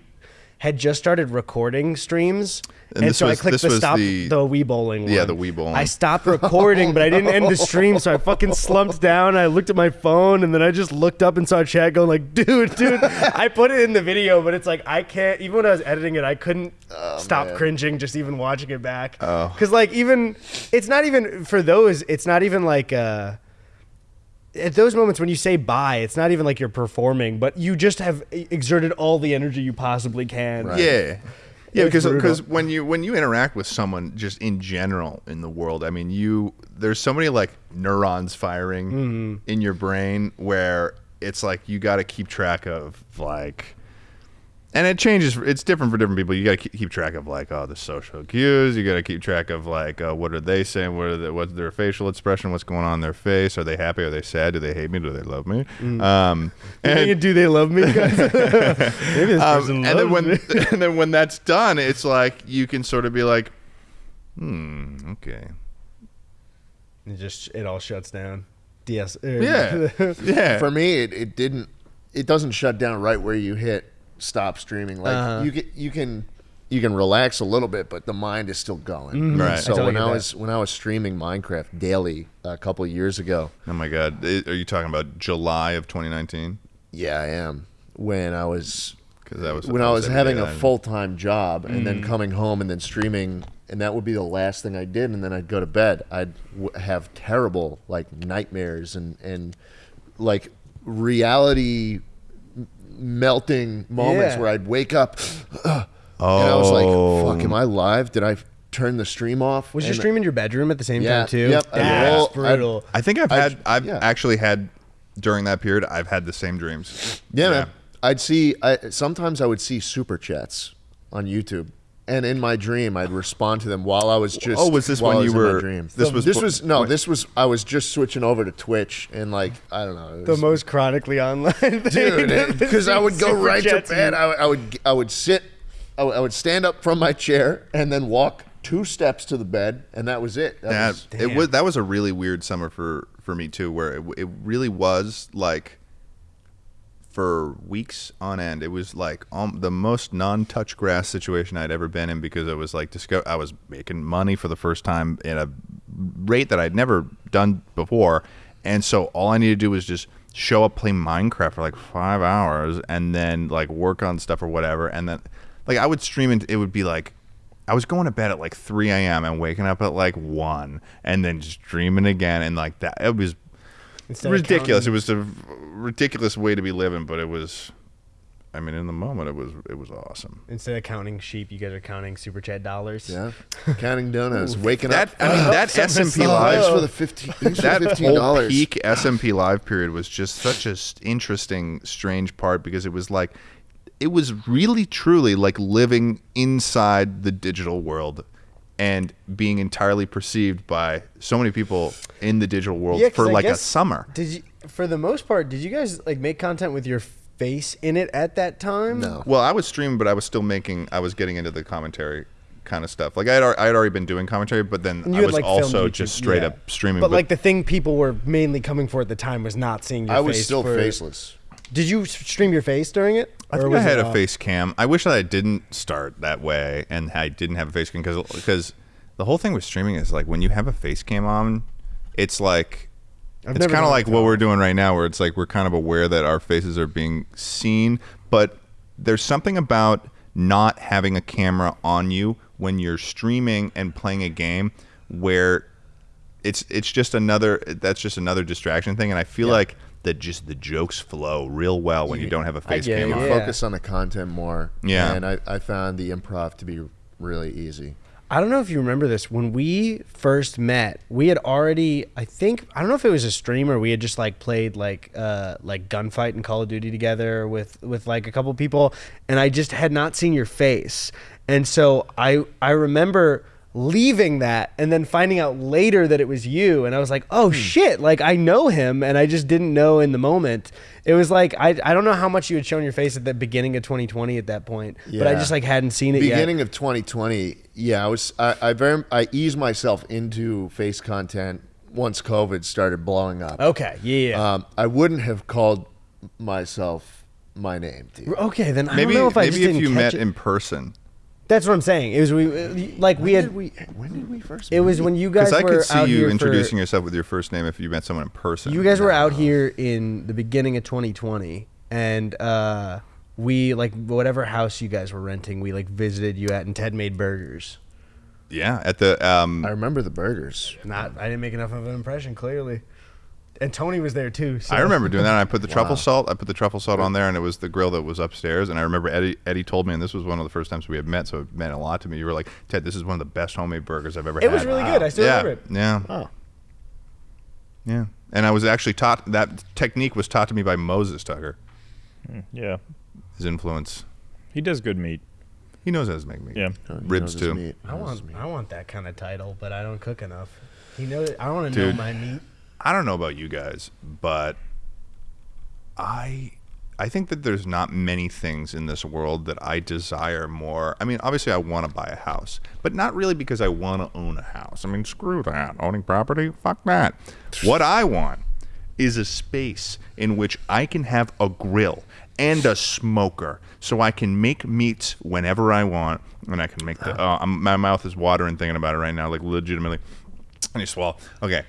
had just started recording streams And and, so was- i clicked the stop the- the, Wii bowling one Yeah, the Wii bowling. i stopped recording but i didn't end the stream so i fucking slumped down i looked at my phone and then i just looked up and saw chat going like dude dude i put it in the video but it's like i can't even when i was editing it i couldn't stop man. cringing just even watching it back Oh. because like even it's not even for those it's not even like uh at those moments when you say bye it's not even like you're performing but you just have exerted all the energy you possibly can Right. Yeah. Yeah, It's because because when you when you interact with someone just in general in the world, I mean, you there's so many like neurons firing Mm-hmm. in your brain where it's like you got to keep track of like and it changes it's different for different people you got to keep track of like oh the social cues you got to keep track of like uh, what are they saying what are the, what's their facial expression what's going on in their face are they happy are they sad do they hate me do they love me Mm. um And, do they love me? guys? Maybe this um, person and then when me. and then when that's done, it's like you can sort of be like, hmm, okay, It just it all shuts down. DS. yeah, yeah. For me, it, it didn't. It doesn't shut down right where you hit stop streaming. Like Uh-huh. you can you can you can relax a little bit, but the mind is still going. Right. I So totally when get I that. was when I was streaming Minecraft daily a couple of years ago, oh my god, are you talking about July of 2019? yeah, I am. When I was Because that was when I was having a full time job and Mm. then coming home and then streaming, and that would be the last thing I did, and then I'd go to bed. I'd w- have terrible like nightmares and and like reality m- melting moments Yeah. where I'd wake up Oh, and I was like, "Fuck, am I live? Did I turn the stream off?" Was your stream in your bedroom at the same Yeah, time too? yep, I That's roll- I- brutal. I think I've I- had I've yeah. actually had during that period I've had the same dreams. Yeah, man. I'd see. I sometimes I would see super chats on YouTube, and in my dream, I'd respond to them while I was just. Oh, was this while when I was you in my were- dream. this So was this was no. when- This was I was just switching over to Twitch and like I don't know. it the most chronically online thing. dude, because I would go right to bed. I, would- I would I would sit. I would, I would stand up from my chair and then walk two steps to the bed, and that was it. That That was, it was that was a really weird summer for for me too, where it, it really was like for weeks on end. It was like um, the most non-touch grass situation I'd ever been in because I was like discover I was making money for the first time at a rate that I'd never done before, and so all I needed to do was just show up, play Minecraft for like five hours, and then like work on stuff or whatever, and then like I would stream and it would be like I was going to bed at like 3 a.m. and waking up at like 1 and then just dreaming again. And like that, it was Instead ridiculous. It was a ridiculous way to be living, but it was, I mean, in the moment, it was, it was awesome. Instead of counting sheep, you guys are counting super chat dollars. yeah, counting donuts, waking That, up. I mean, that Something SMP Oh, Live, thanks for the fifteen. Thanks for that fifteen whole dollars. peak SMP Live period was just such a s- interesting, strange part because it was like, it was really, truly like living inside the digital world and being entirely perceived by so many people in the digital world Yeah, 'cause for I like a summer. Did you, for the most part, did you guys like make content with your face in it at that time? No. Well, I was streaming, but I was still making. I was getting into the commentary kind of stuff. Like I had, I had already been doing commentary, but then And I you had, was like, also just straight yeah. up streaming. But, like the thing people were mainly coming for at the time was not seeing your I face. was still for- faceless. Did you stream your face during it? I think I had a off? face cam. I wish that I didn't start that way, and I didn't have a face cam because because the whole thing with streaming is like when you have a face cam on, it's like. I've it's kind of like what we're doing right now, where it's like we're kind of aware that our faces are being seen, but there's something about not having a camera on you when you're streaming and playing a game where it's it's just another that's just another distraction thing, and I feel like that just the jokes flow real well when you don't have a face get cam on. You Yeah. focus on the content more. Yeah. and I, I found the improv to be really easy. I don't know if you remember this. When we first met, we had already I think I don't know if it was a stream or we had just like played like uh like gunfight and Call of Duty together with with like a couple people and I just had not seen your face. And so I I remember leaving that and then finding out later that it was you and I was like, "Oh Hmm. shit, like I know him and I just didn't know in the moment." It was like I I don't know how much you had shown your face at the beginning of 2020 at that point, but I just like hadn't seen it beginning yet. of 2020 yeah i was I, I very i eased myself into face content once covid started blowing up Okay, yeah. yeah. um, i wouldn't have called myself my name dude. okay, then I Maybe don't know if I maybe just if didn't you met it. in person. That's what I'm saying. It was we like we had did we when did we first it was when you guys Because I were could see you introducing for, yourself with your first name if you met someone in person. You guys were out here in the beginning of 2020, and uh, we like whatever house you guys were renting, we like visited you at, and Ted made burgers. Yeah, at the um, i remember the burgers Not, I didn't make enough of an impression, clearly. And Tony was there too. So. I remember doing that. And I put the Wow. truffle salt. I put the truffle salt on there, and it was the grill that was upstairs. And I remember Eddie. Eddie told me, and this was one of the first times we had met, so it meant a lot to me. You were like, Ted, this is one of the best homemade burgers I've ever It had. It was really good. I still yeah, remember it. yeah, oh yeah. And I was actually taught that technique was taught to me by Moses Tucker. Hmm. Yeah. His influence. He does good meat. He knows how to make meat. Yeah. he Ribs too. meat. I want, meat. I want that kind of title, but I don't cook enough. He knows. I want to know my meat. I don't know about you guys, but I I think that there's not many things in this world that I desire more. I mean, obviously I want to buy a house, but not really because I want to own a house. I mean, screw that. Owning property? Fuck that. What I want is a space in which I can have a grill and a smoker so I can make meats whenever I want and I can make the oh, I'm, my mouth is watering thinking about it right now like legitimately I need to swallow. Okay.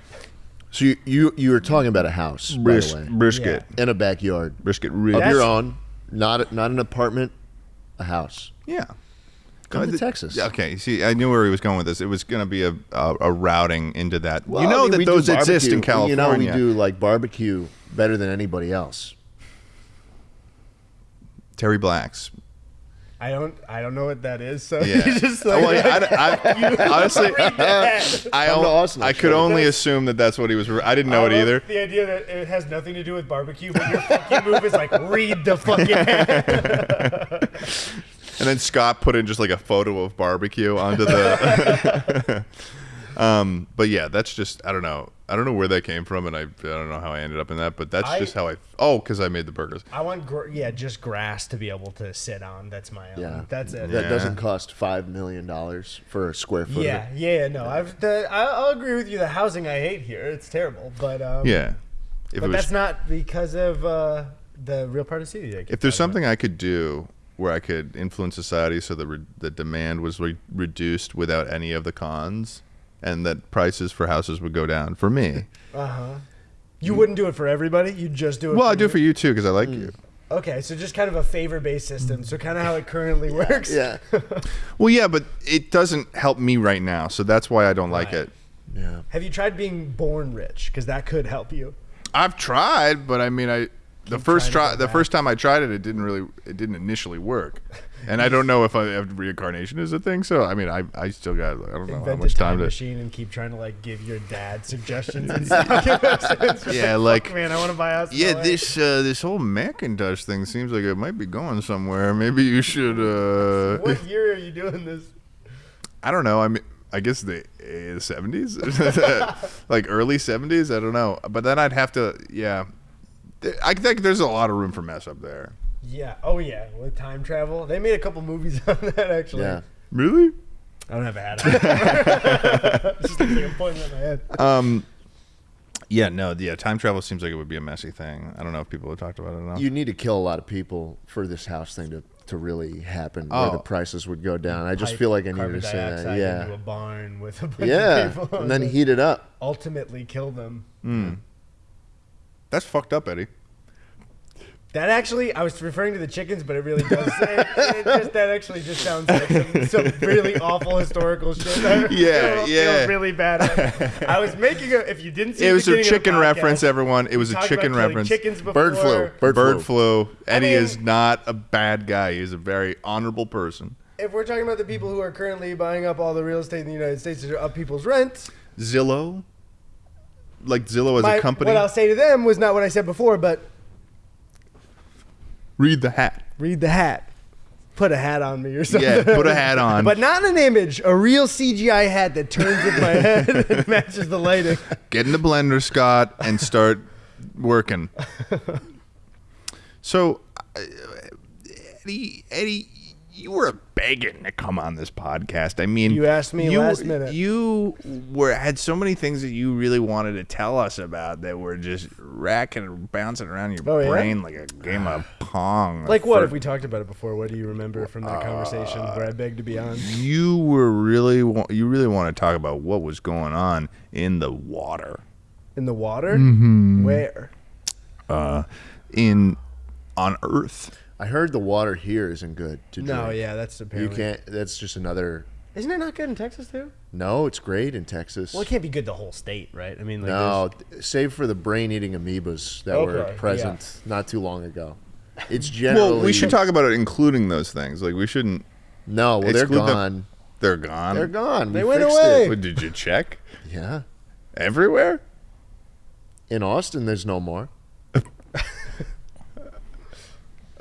So you, you you were talking about a house by Bris- the way brisket. in a backyard Brisket of ribs. your own not not an apartment a house Yeah. Come Uh, to Texas. yeah, Okay, see, I knew where he was going with this. It was going to be a, a a routing into that. Well, you I know mean, that do those exist in barbecue. California. You know, we do like barbecue better than anybody else. Terry Blacks. I don't. I don't know what that is. So Yeah. you just Well, like, I, I- honestly, I, Come to o- Austin, I I'll could only assume that that's what he was. re- I didn't know I it either. The idea that it has nothing to do with barbecue, but your fucking move is like read the fucking ad. And then Scott put in just like a photo of barbecue onto the. um, but yeah, that's just I don't know. I don't know where that came from, and I, I don't know how I ended up in that. But that's I- just how I. Oh, because I made the burgers. I want, gr- yeah, just grass to be able to sit on. That's my own. Yeah, That's it. That Yeah. doesn't cost five million dollars for a square foot. Yeah, yeah, no, I've the, I- I'll agree with you. The housing I hate here, it's terrible. But um, Yeah. If but was that's not because of uh, the real part of the city. that I keep if there's talking something I could do where I could influence society so that re- the demand was re- reduced without any of the cons, and that prices for houses would go down for me. uh-huh. You wouldn't do it for everybody. You just do it. well, for I do it for you. you too because I like you. Okay, so just kind of a favor-based system. So kind of how it currently works. yeah, Well, yeah, but it doesn't help me right now, so that's why I don't like Right. it. yeah. Have you tried being born rich? Because that could help you. I've tried, but I mean, I the first trying to try go the back. first time I tried it, it didn't really it didn't initially work, and I don't know if I if reincarnation is a thing. So I mean, I I still got I don't know how much a time time to. machine and keep trying to like give your dad suggestions and stuff. Yeah, "Fuck, like- man, I want to buy a house. Yeah, this uh, this whole Macintosh thing seems like it might be going somewhere. Maybe you should. Uh, What year are you doing this? I don't know. I mean, I guess the seventies, like early seventies. I don't know. But then I'd have to. Yeah, I think there's a lot of room for mess up there. Yeah. Oh yeah. With time travel, they made a couple movies on that actually. Yeah. Really? I don't have a hat on. Just looks like I'm pointing at my head. Um. Yeah. No. Yeah. Time travel seems like it would be a messy thing. I don't know if people have talked about it enough. You need to kill a lot of people for this house thing to, to really happen, where the Oh. prices would go down. I just Pipe feel like I carbon needed to say that. dioxide Into a barn with a bunch yeah, of people. and then heat it up. ultimately kill them. That's fucked up, Eddie. That actually, I was referring to the chickens, but it really does. It, it just, that actually just sounds like some, some really awful historical shit. I Yeah, feel- feel yeah. really bad. I was making a. If you didn't see, It the was a beginning of the chicken podcast, reference, everyone. It was a chicken about reference. Chickens before. Bird flu. Bird, Bird flu. flu. Eddie mean- is not a bad guy. He's a very honorable person. If we're talking about the people who are currently buying up all the real estate in the United States to up people's rent, Zillow, like Zillow as my- a company. what I'll say to them was not what I said before, but Read the hat. read the hat. put a hat on me or something. Yeah, put a hat on. But not an image, a real CGI hat that turns with my head and matches the lighting. Get in the blender, Scott, and start working. So, uh, Eddie, Eddie, you were begging to come on this podcast. I mean, You asked me you, last minute. You were had so many things that you really wanted to tell us about that were just racking and bouncing around your Oh, yeah? brain like a game of pong. Like what? For- If we talked about it before, what do you remember from that conversation where I begged to be on? you were really you really want to talk about what was going on in the water In the water? Mm-hmm. Where? uh, in on Earth. I heard the water here isn't good to drink. No, yeah, that's apparently. You can't. That's just another. Isn't it not good in Texas too? No, it's great in Texas. Well, it can't be good the whole state, right? I mean, like, no, there's- save for the brain-eating amoebas that were Okay, present not too long ago. It's generally. Well, we should talk about it, including those things. Like we shouldn't. No, well, they're exclude them. gone. They're gone. They're gone. They We went away. it. Did you check Yeah, everywhere? in Austin, there's no more.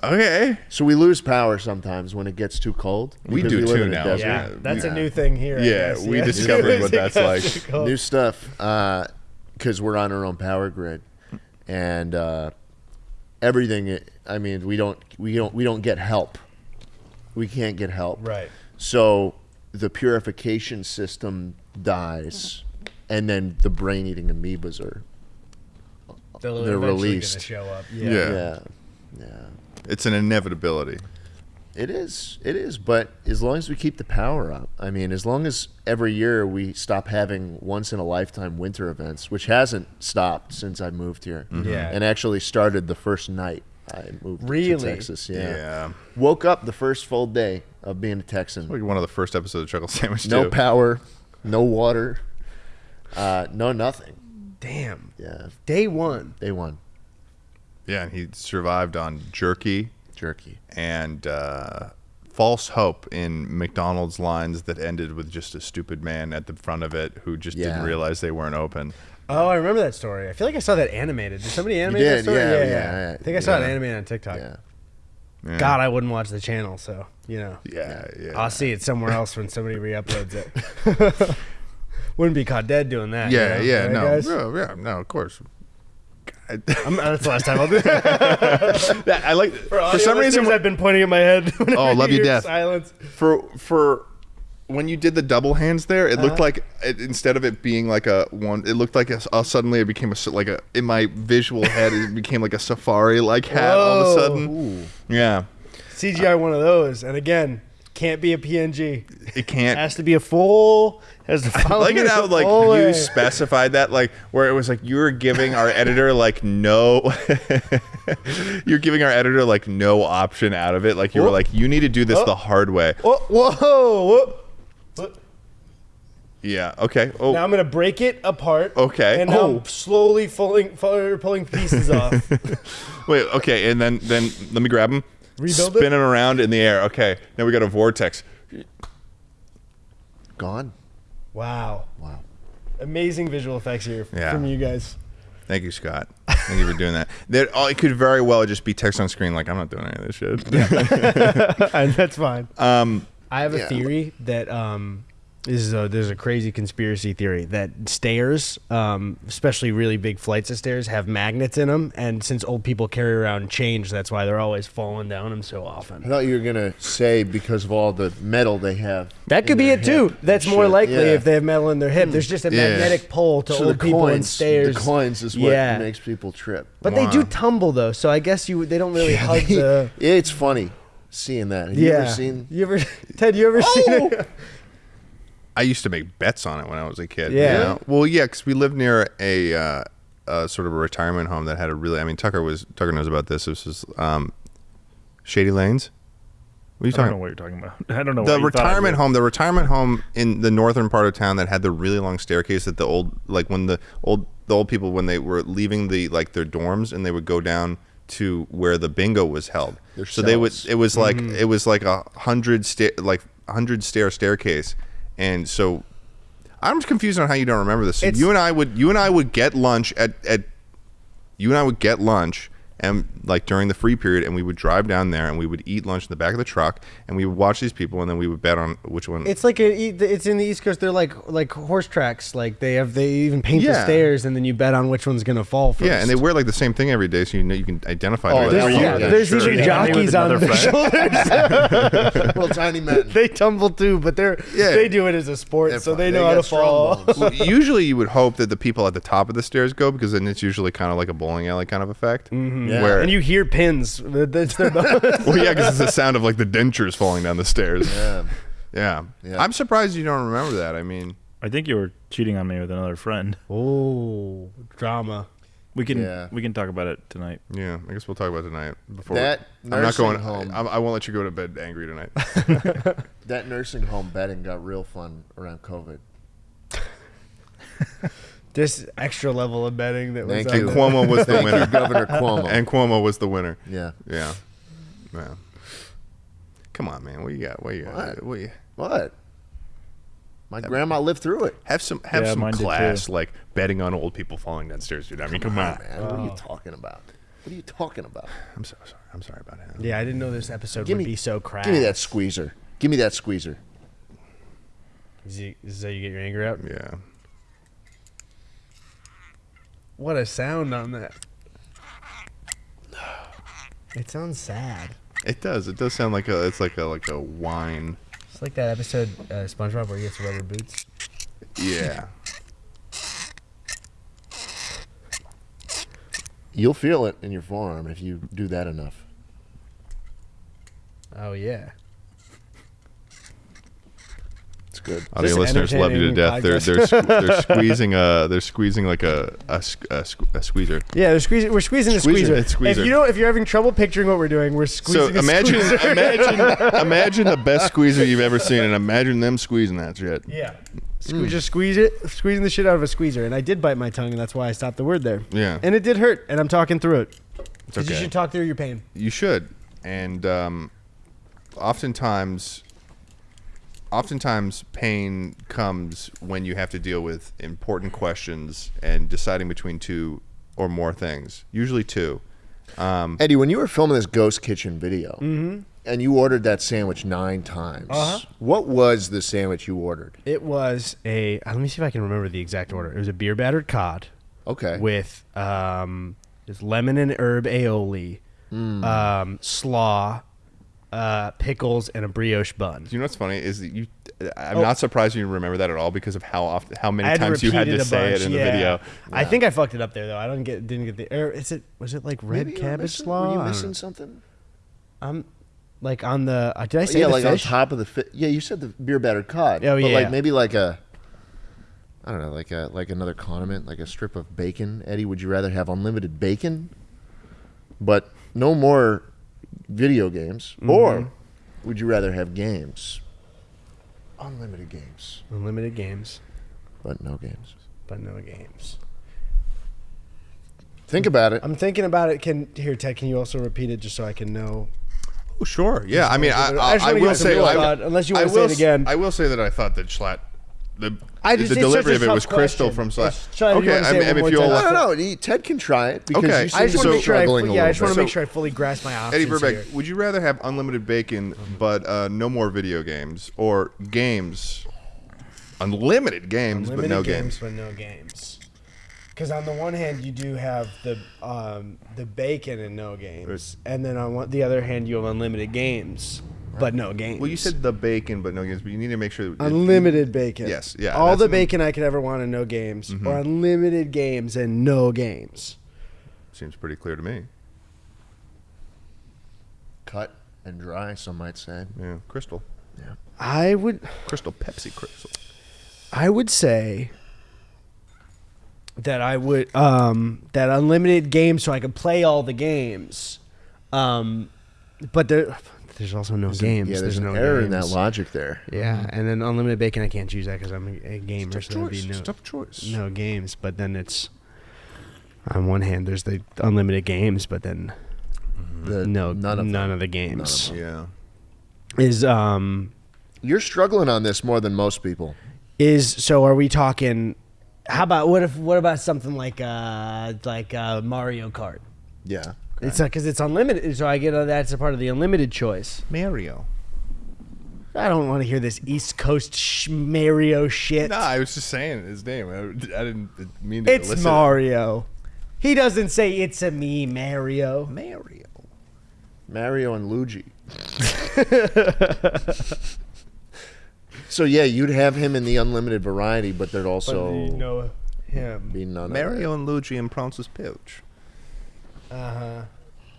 Okay. So we lose power sometimes when it gets too cold. We do live too now. yeah, Yeah, that's we- a new thing here. Yeah, guess. we discovered what that's like. New stuff because we're on our own power grid, and uh, everything. I mean, we don't we don't we don't get help. We can't get help. Right. So the purification system dies, and then the brain-eating amoebas are. They're, They're released. Gonna show up. Yeah. Yeah, yeah. It's an inevitability. It is. It is. But as long as we keep the power up, I mean, as long as every year we stop having once in a lifetime winter events, which hasn't stopped since I moved here. Yeah. And actually started the first night I moved Really? to Texas. Yeah. Yeah. Woke up the first full day of being a Texan. Like one of the first episodes of Chuckle Sandwich. No too. power, no water, uh, no nothing. Damn. Yeah. Day one. They won. Yeah, and he survived on jerky Jerky. and uh, false hope in McDonald's lines that ended with just a stupid man at the front of it who just didn't realize they weren't open. Oh, I remember that story. I feel like I saw that animated. Did somebody animate did, that story? yeah, yeah, yeah, yeah. I think I saw it animated on TikTok. Yeah. Yeah. God, I wouldn't watch the channel, so you know, Yeah, yeah. I'll see it somewhere else when somebody re-uploads it. Wouldn't be caught dead doing that. Yeah, you know? yeah, Right, no, guys? yeah, yeah, no, of course. God. I'm, that's the last time I'll do that. That- I like for, audio some reason I've been pointing at my head. whenever Oh, love you hear death. Silence. for for when you did the double hands there, it Uh-huh. looked like it, instead of it being like a one, it looked like a, uh, suddenly it became a s- like a in my visual head it became like a safari like hat all of a Whoa. sudden. Yeah, CGI one of those, and again, can't be a PNG. it can't. Has to be a full. Has to I follow like it how like whole you way. specified that like where it was like you were giving our editor like no you're giving our editor like no option out of it like you were Oh. like you need to do this Oh. the hard way whoa, whoa. What? yeah okay oh Now I'm gonna break it apart. Okay. And now Oh. I'm slowly pulling, pulling pieces off. wait okay and then then let me grab him Rebuild it? spin him around in the air okay now we got a vortex Gone. wow. Wow. Amazing visual effects here Yeah. from you guys. thank you scott thank you for doing that there oh, it could very well just be text on screen like i'm not doing any of this shit and that's fine. um I have a Yeah. theory that um, is a, there's a crazy conspiracy theory that stairs, um, especially really big flights of stairs, have magnets in them, and since old people carry around change, that's why they're always falling down them so often. I thought you were gonna say because of all the metal they have. That could be it too. That's and more shit. likely Yeah. if they have metal in their hip. There's just a Yeah. magnetic pull to so old the people coins, and stairs. The coins is what Yeah. makes people trip. But they do tumble though, so I guess you they don't really hug the. it's funny seeing that. Have yeah. you ever seen? You ever, Ted? You ever seen it? I used to make bets on it when I was a kid. Yeah. you know? Well, yeah, because we lived near a uh, uh, sort of a retirement home that had a really. I mean, Tucker was Tucker knows about this. This was um, Shady Lanes. What are you I don't know talking? what you're talking about. I don't know. The what you thought I retirement home, the retirement home in the northern part of town that had the really long staircase that the old, like when the old, the old people when they were leaving the like their dorms and they would go down to where the bingo was held. Their so they would. It was like Mm-hmm. it was like a hundred stair, like hundred stair staircase, and so I'm just confused on how you don't remember this. So you and I would you and I would get lunch at at you and I would get lunch and like during the free period, and we would drive down there and we would eat lunch in the back of the truck, and we would watch these people, and then we would bet on which one. It's like a, it's in the East Coast. They're like like horse tracks. Like they have they even paint the stairs, and then you bet on which one's gonna fall first. yeah, and they wear like the same thing every day, so you know you can identify. Oh, who there's- they There's, yeah, there's sure. even Cheating on me with jockeys on their shoulders. Little tiny men. they tumble too, but they're Yeah. they do it as a sport, They're so fine. they They know how to fall. Well, usually you would hope that the people at the top of the stairs go because then it's usually kind of like a bowling alley kind of effect. Mm-hmm. Yeah. Where, And you hear pins. That's their bonus. well, yeah, because it's the sound of like the dentures falling down the stairs. Yeah. Yeah. Yeah. I'm surprised you don't remember that. I mean, I think you were cheating on me with another friend. oh, drama. We can Yeah. we can talk about it tonight. yeah, I guess we'll talk about it tonight. Before That I'm not going home. I, I won't let you go to bed angry tonight. That nursing home bedding got real fun around COVID. This extra level of betting that was Thank on and you. the- Cuomo was the winner. Governor Cuomo. and Cuomo was the winner. yeah. Yeah. Yeah. Come on, man. What you got? What you got? What? What you, What? My grandma lived through it. have some have Yeah, some mine did too. class, like betting on old people falling downstairs, dude. I mean, come, on. man. What are you oh. talking about? What are you talking about? I'm so sorry. I'm sorry about him. Yeah, I didn't know this episode Give would me- be so crass. Give me that squeezer. Give me that squeezer. Is, he, is that you get your anger out? Yeah. What a sound on that. It sounds sad. It does. It does sound like a. It's like a like a whine. It's like that episode uh, SpongeBob where he gets rubber boots. Yeah. You'll feel it in your forearm if you do that enough. Oh yeah. It's good. Audio This listeners love you to death. They're they're they're squeezing a they're squeezing like a a, a, a squeezer. Yeah, they're squeezing. We're squeezing the Squeezer, squeezer. squeezer. If you don't, if you're having trouble picturing what we're doing, we're So squeezing. a imagine squeezer. imagine imagine the best squeezer you've ever seen, and imagine them squeezing that shit. Yeah. Sque- Just squeeze it, squeezing the shit out of a squeezer. And I did bite my tongue, and that's why I stopped the word there. Yeah. And it did hurt, and I'm talking through it. It's Because you okay. should talk through your pain. You should. And um, oftentimes, oftentimes pain comes when you have to deal with important questions and deciding between two or more things. Usually two. Um, Eddie, when you were filming this Ghost Kitchen video and you ordered that sandwich nine times, Uh-huh. what was the sandwich you ordered? It was a. uh, let me see if I can remember the exact order. It was a beer battered cod Okay. with um, just lemon and herb aioli, Hmm. um, slaw, uh, pickles, and a brioche bun. you know what's funny is that you. I'm Oh. not surprised you remember that at all because of how often, how many times you had to it say bunch, it in yeah. the video. I think I fucked it up there though. I don't get didn't get the. Or is it was it like red Maybe cabbage missing- slaw? Were you missing something? I'm like on the. Uh, did I say yeah, the like fish? on top of the fi- yeah. You said the beer battered cod. Oh, but yeah. like maybe like a. I don't know, like a like another condiment, like a strip of bacon. Eddie, would you rather have unlimited bacon, but no more video games, Mm-hmm. or would you rather have games? Unlimited games, Unlimited games, but no games. but no games. Think about it. I'm thinking about it. Can here, Ted? Can you also repeat it just so I can know? Oh, sure. Yeah. I mean, I, I I, I will say, real I, unless you I wanna say it again. I will say that I thought that Schlatt, the, I just- the delivery of it tough was crystal from Schlatt. It's- Sean, Okay. wanna I mean, if you'll time. no, let- no, no. he- Ted can try it because Okay. you seem I just to want to be make sure. I, struggling a yeah, I little just want to make sure I fully grasp my options Eddie Burback, here. would you rather have unlimited bacon but uh, no more video games, or games, unlimited games Unlimited but no games, games? but no games. Because on the one hand, you do have the um, the bacon and no games, and then on one, the other hand, you have unlimited games, but no games. Well, you said the bacon but no games, but you need to make sure that unlimited bacon. Yes, yeah, All the bacon I could ever want and no games, or unlimited games and no games. Seems pretty clear to me. Cut and dry, some might say. Yeah, crystal, Yeah. I would crystal, Pepsi, crystal. I would say that I would um, that unlimited games so I could play all the games. Um, but there there's also no games. Yeah, there's, no an error in that logic there. Yeah, and then unlimited bacon I can't choose that because I'm a, a gamer, so there'd be no Tough choice. no games. But then it's on one hand there's the unlimited games, but then The, no none of none them. of the games Yeah. is um You're struggling on this more than most people. is so are we talking how about what if what about something like uh like uh Mario Kart? Yeah. It's because it's unlimited, so I get uh, that's a part of the unlimited choice. Mario. I don't want to hear this East Coast sh- Mario shit. No, I was just saying his name. I, I didn't mean to. it's elicit. Mario. He doesn't say it's a me, Mario. Mario. Mario and Luigi. so yeah, you'd have him in the unlimited variety, but there'd also know him. be none of Mario and Luigi and Prance's Pouch. Uh huh.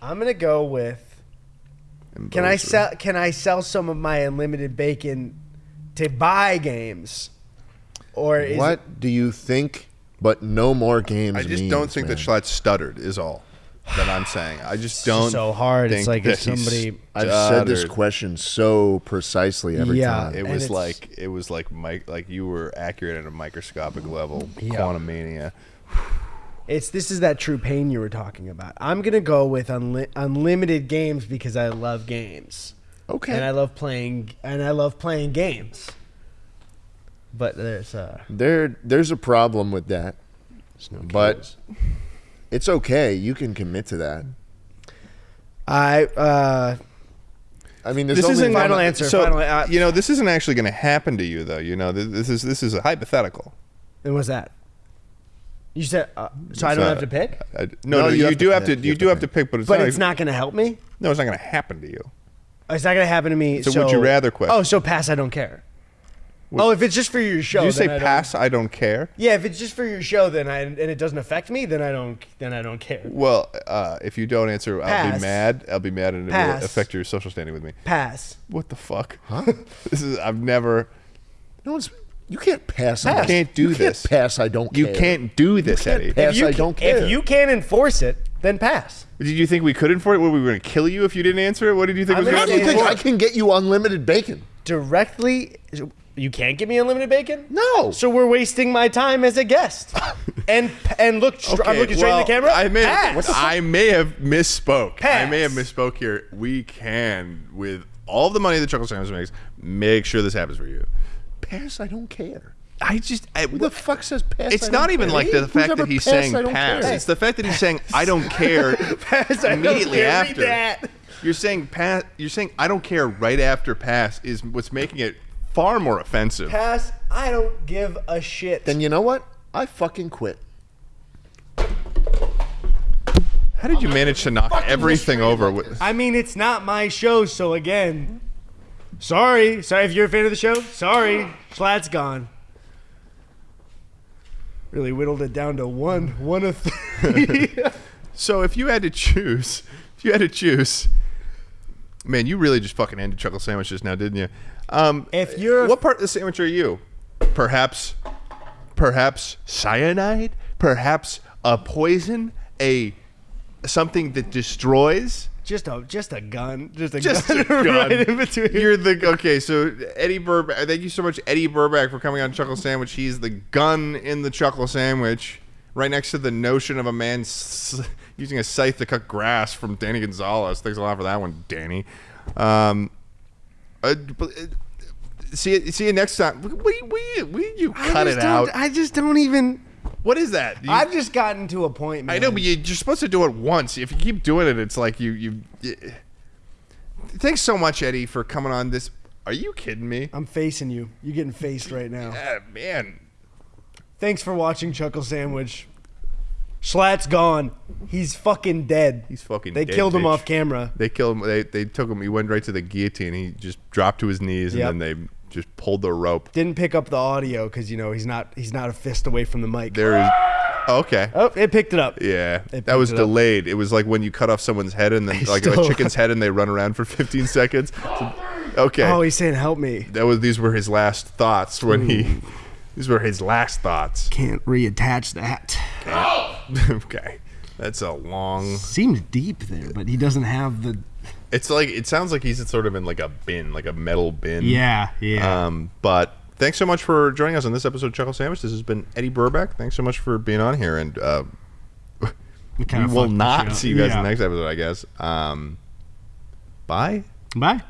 I'm gonna go with. And Can I sell? Can I sell some of my unlimited bacon to buy games, or that. is What do you think? But no more games. I just means, don't think man. that Schlatt stuttered. Is all that I'm saying. I just don't. just so hard. It's like if somebody- I've said this question so precisely every Yeah. time. It was like it was like Mike, like you were accurate at a microscopic level. Yeah. Quantumania. It's this is that true pain you were talking about. I'm gonna go with unli- unlimited games because I love games Okay. and I love playing and I love playing games. But there's uh, there, there's a problem with that, no but it's okay. You can commit to that. I uh, I mean, there's This isn't Final answer, So final- uh, you know, this isn't actually going to happen to you, though. You know, Th- this is this is a hypothetical. and what's that? You said uh, so. I don't not- have to pick, I- no, no, you you, have to do have to. pick. You, You do have have to to pick, but it's but not. it's not gonna help me. No, it's not going to happen to you. It's not gonna happen to me. It's a so would you rather question. Oh, so pass. I don't care. oh, if it's just for your show, Did you then say I don't- pass? I don't care. Yeah, if it's just for your show, then I and it doesn't affect me, then I don't. Then I don't care. Well, uh, if you don't answer, I'll be mad. I'll be mad, and it Pass. will affect your social standing with me. Pass. What the fuck? Huh? this is. I've never. No one's. You can't pass. on Pass. You can't do You can't this. Pass. I don't. You care. can't do this, can't Eddie. pass. If you I don't care. If you can't enforce it, then pass. Did you think we could enforce it? Were we going to kill you if you didn't answer it? What did you think I'm was gonna How going do you think I can get you unlimited bacon? Directly, you can't give me unlimited bacon. No. So we're wasting my time as a guest. and and look, str- I'm looking straight in the camera. I may, Pass. I may have misspoke. I may have misspoke here. We can, with all the money that Chuckle Sandwich makes, make sure this happens for you. Pass. I don't care. I just, I, Who the fuck says pass? it's I not even care? like the Who's fact that he's passed, saying pass. care? It's the fact that he's saying I don't care Pass, I don't immediately care. After. that. You're saying pass. You're saying I don't care right after pass is what's making it far more offensive. Pass. I don't give a shit. Then you know what? I fucking quit. How did you manage to knock everything over with? I mean, it's not my show, so again, sorry. Sorry if you're a fan of the show. Sorry, Schlatt's gone. Really whittled it down to one, one of three. So if you had to choose, if you had to choose, man, you really just fucking ended chuckle sandwiches now, didn't you? Um, If you're- what part of the sandwich are you? Perhaps, perhaps cyanide, perhaps a poison, a something that destroys. Just a, just a gun, just a Just gun, a gun. right in between. You're the okay. So Eddie Burback, thank you so much, Eddie Burback, for coming on Chuckle Sandwich. He's the gun in the Chuckle Sandwich, right next to the notion of a man s- using a scythe to cut grass from Danny Gonzalez. Thanks a lot for that one, Danny. Um, uh, uh, see you, see you next time. You, will you, will you cut it out? I just don't even. What is that? You- I've just gotten to a point. Man. I know, but you, you're supposed to do it once. If you keep doing it, it's like you you. you Thanks so much, Eddie, for coming on this. Are you kidding me? I'm facing you. You're getting faced right now. Ah, man, Thanks for watching Chuckle Sandwich. Schlatt's gone. He's fucking dead. he's fucking. They dead, killed him off camera. They killed him. They they took him. He went right to the guillotine. He just dropped to his knees, Yep. and then they just pulled the rope. Didn't pick up the audio because you know he's not he's not a fist away from the mic. There is. Oh, okay. Oh, it picked it up. Yeah, It that was it delayed. It was like when you cut off someone's head and then like a chicken's head and they run around for 15 seconds. So- okay. Oh, he's saying help me. that was these were his last thoughts when he. These were his last thoughts. Can't reattach that. okay, that's a long. Seems deep there, but he doesn't have the. It's like it sounds like he's sort of in like a bin, like a metal bin. Yeah, yeah. Um, but thanks so much for joining us on this episode of Chuckle Sandwich. This has been Eddie Burback. Thanks so much for being on here, and uh, we kinda will not see you guys in the next episode, I guess. Um, bye. Bye.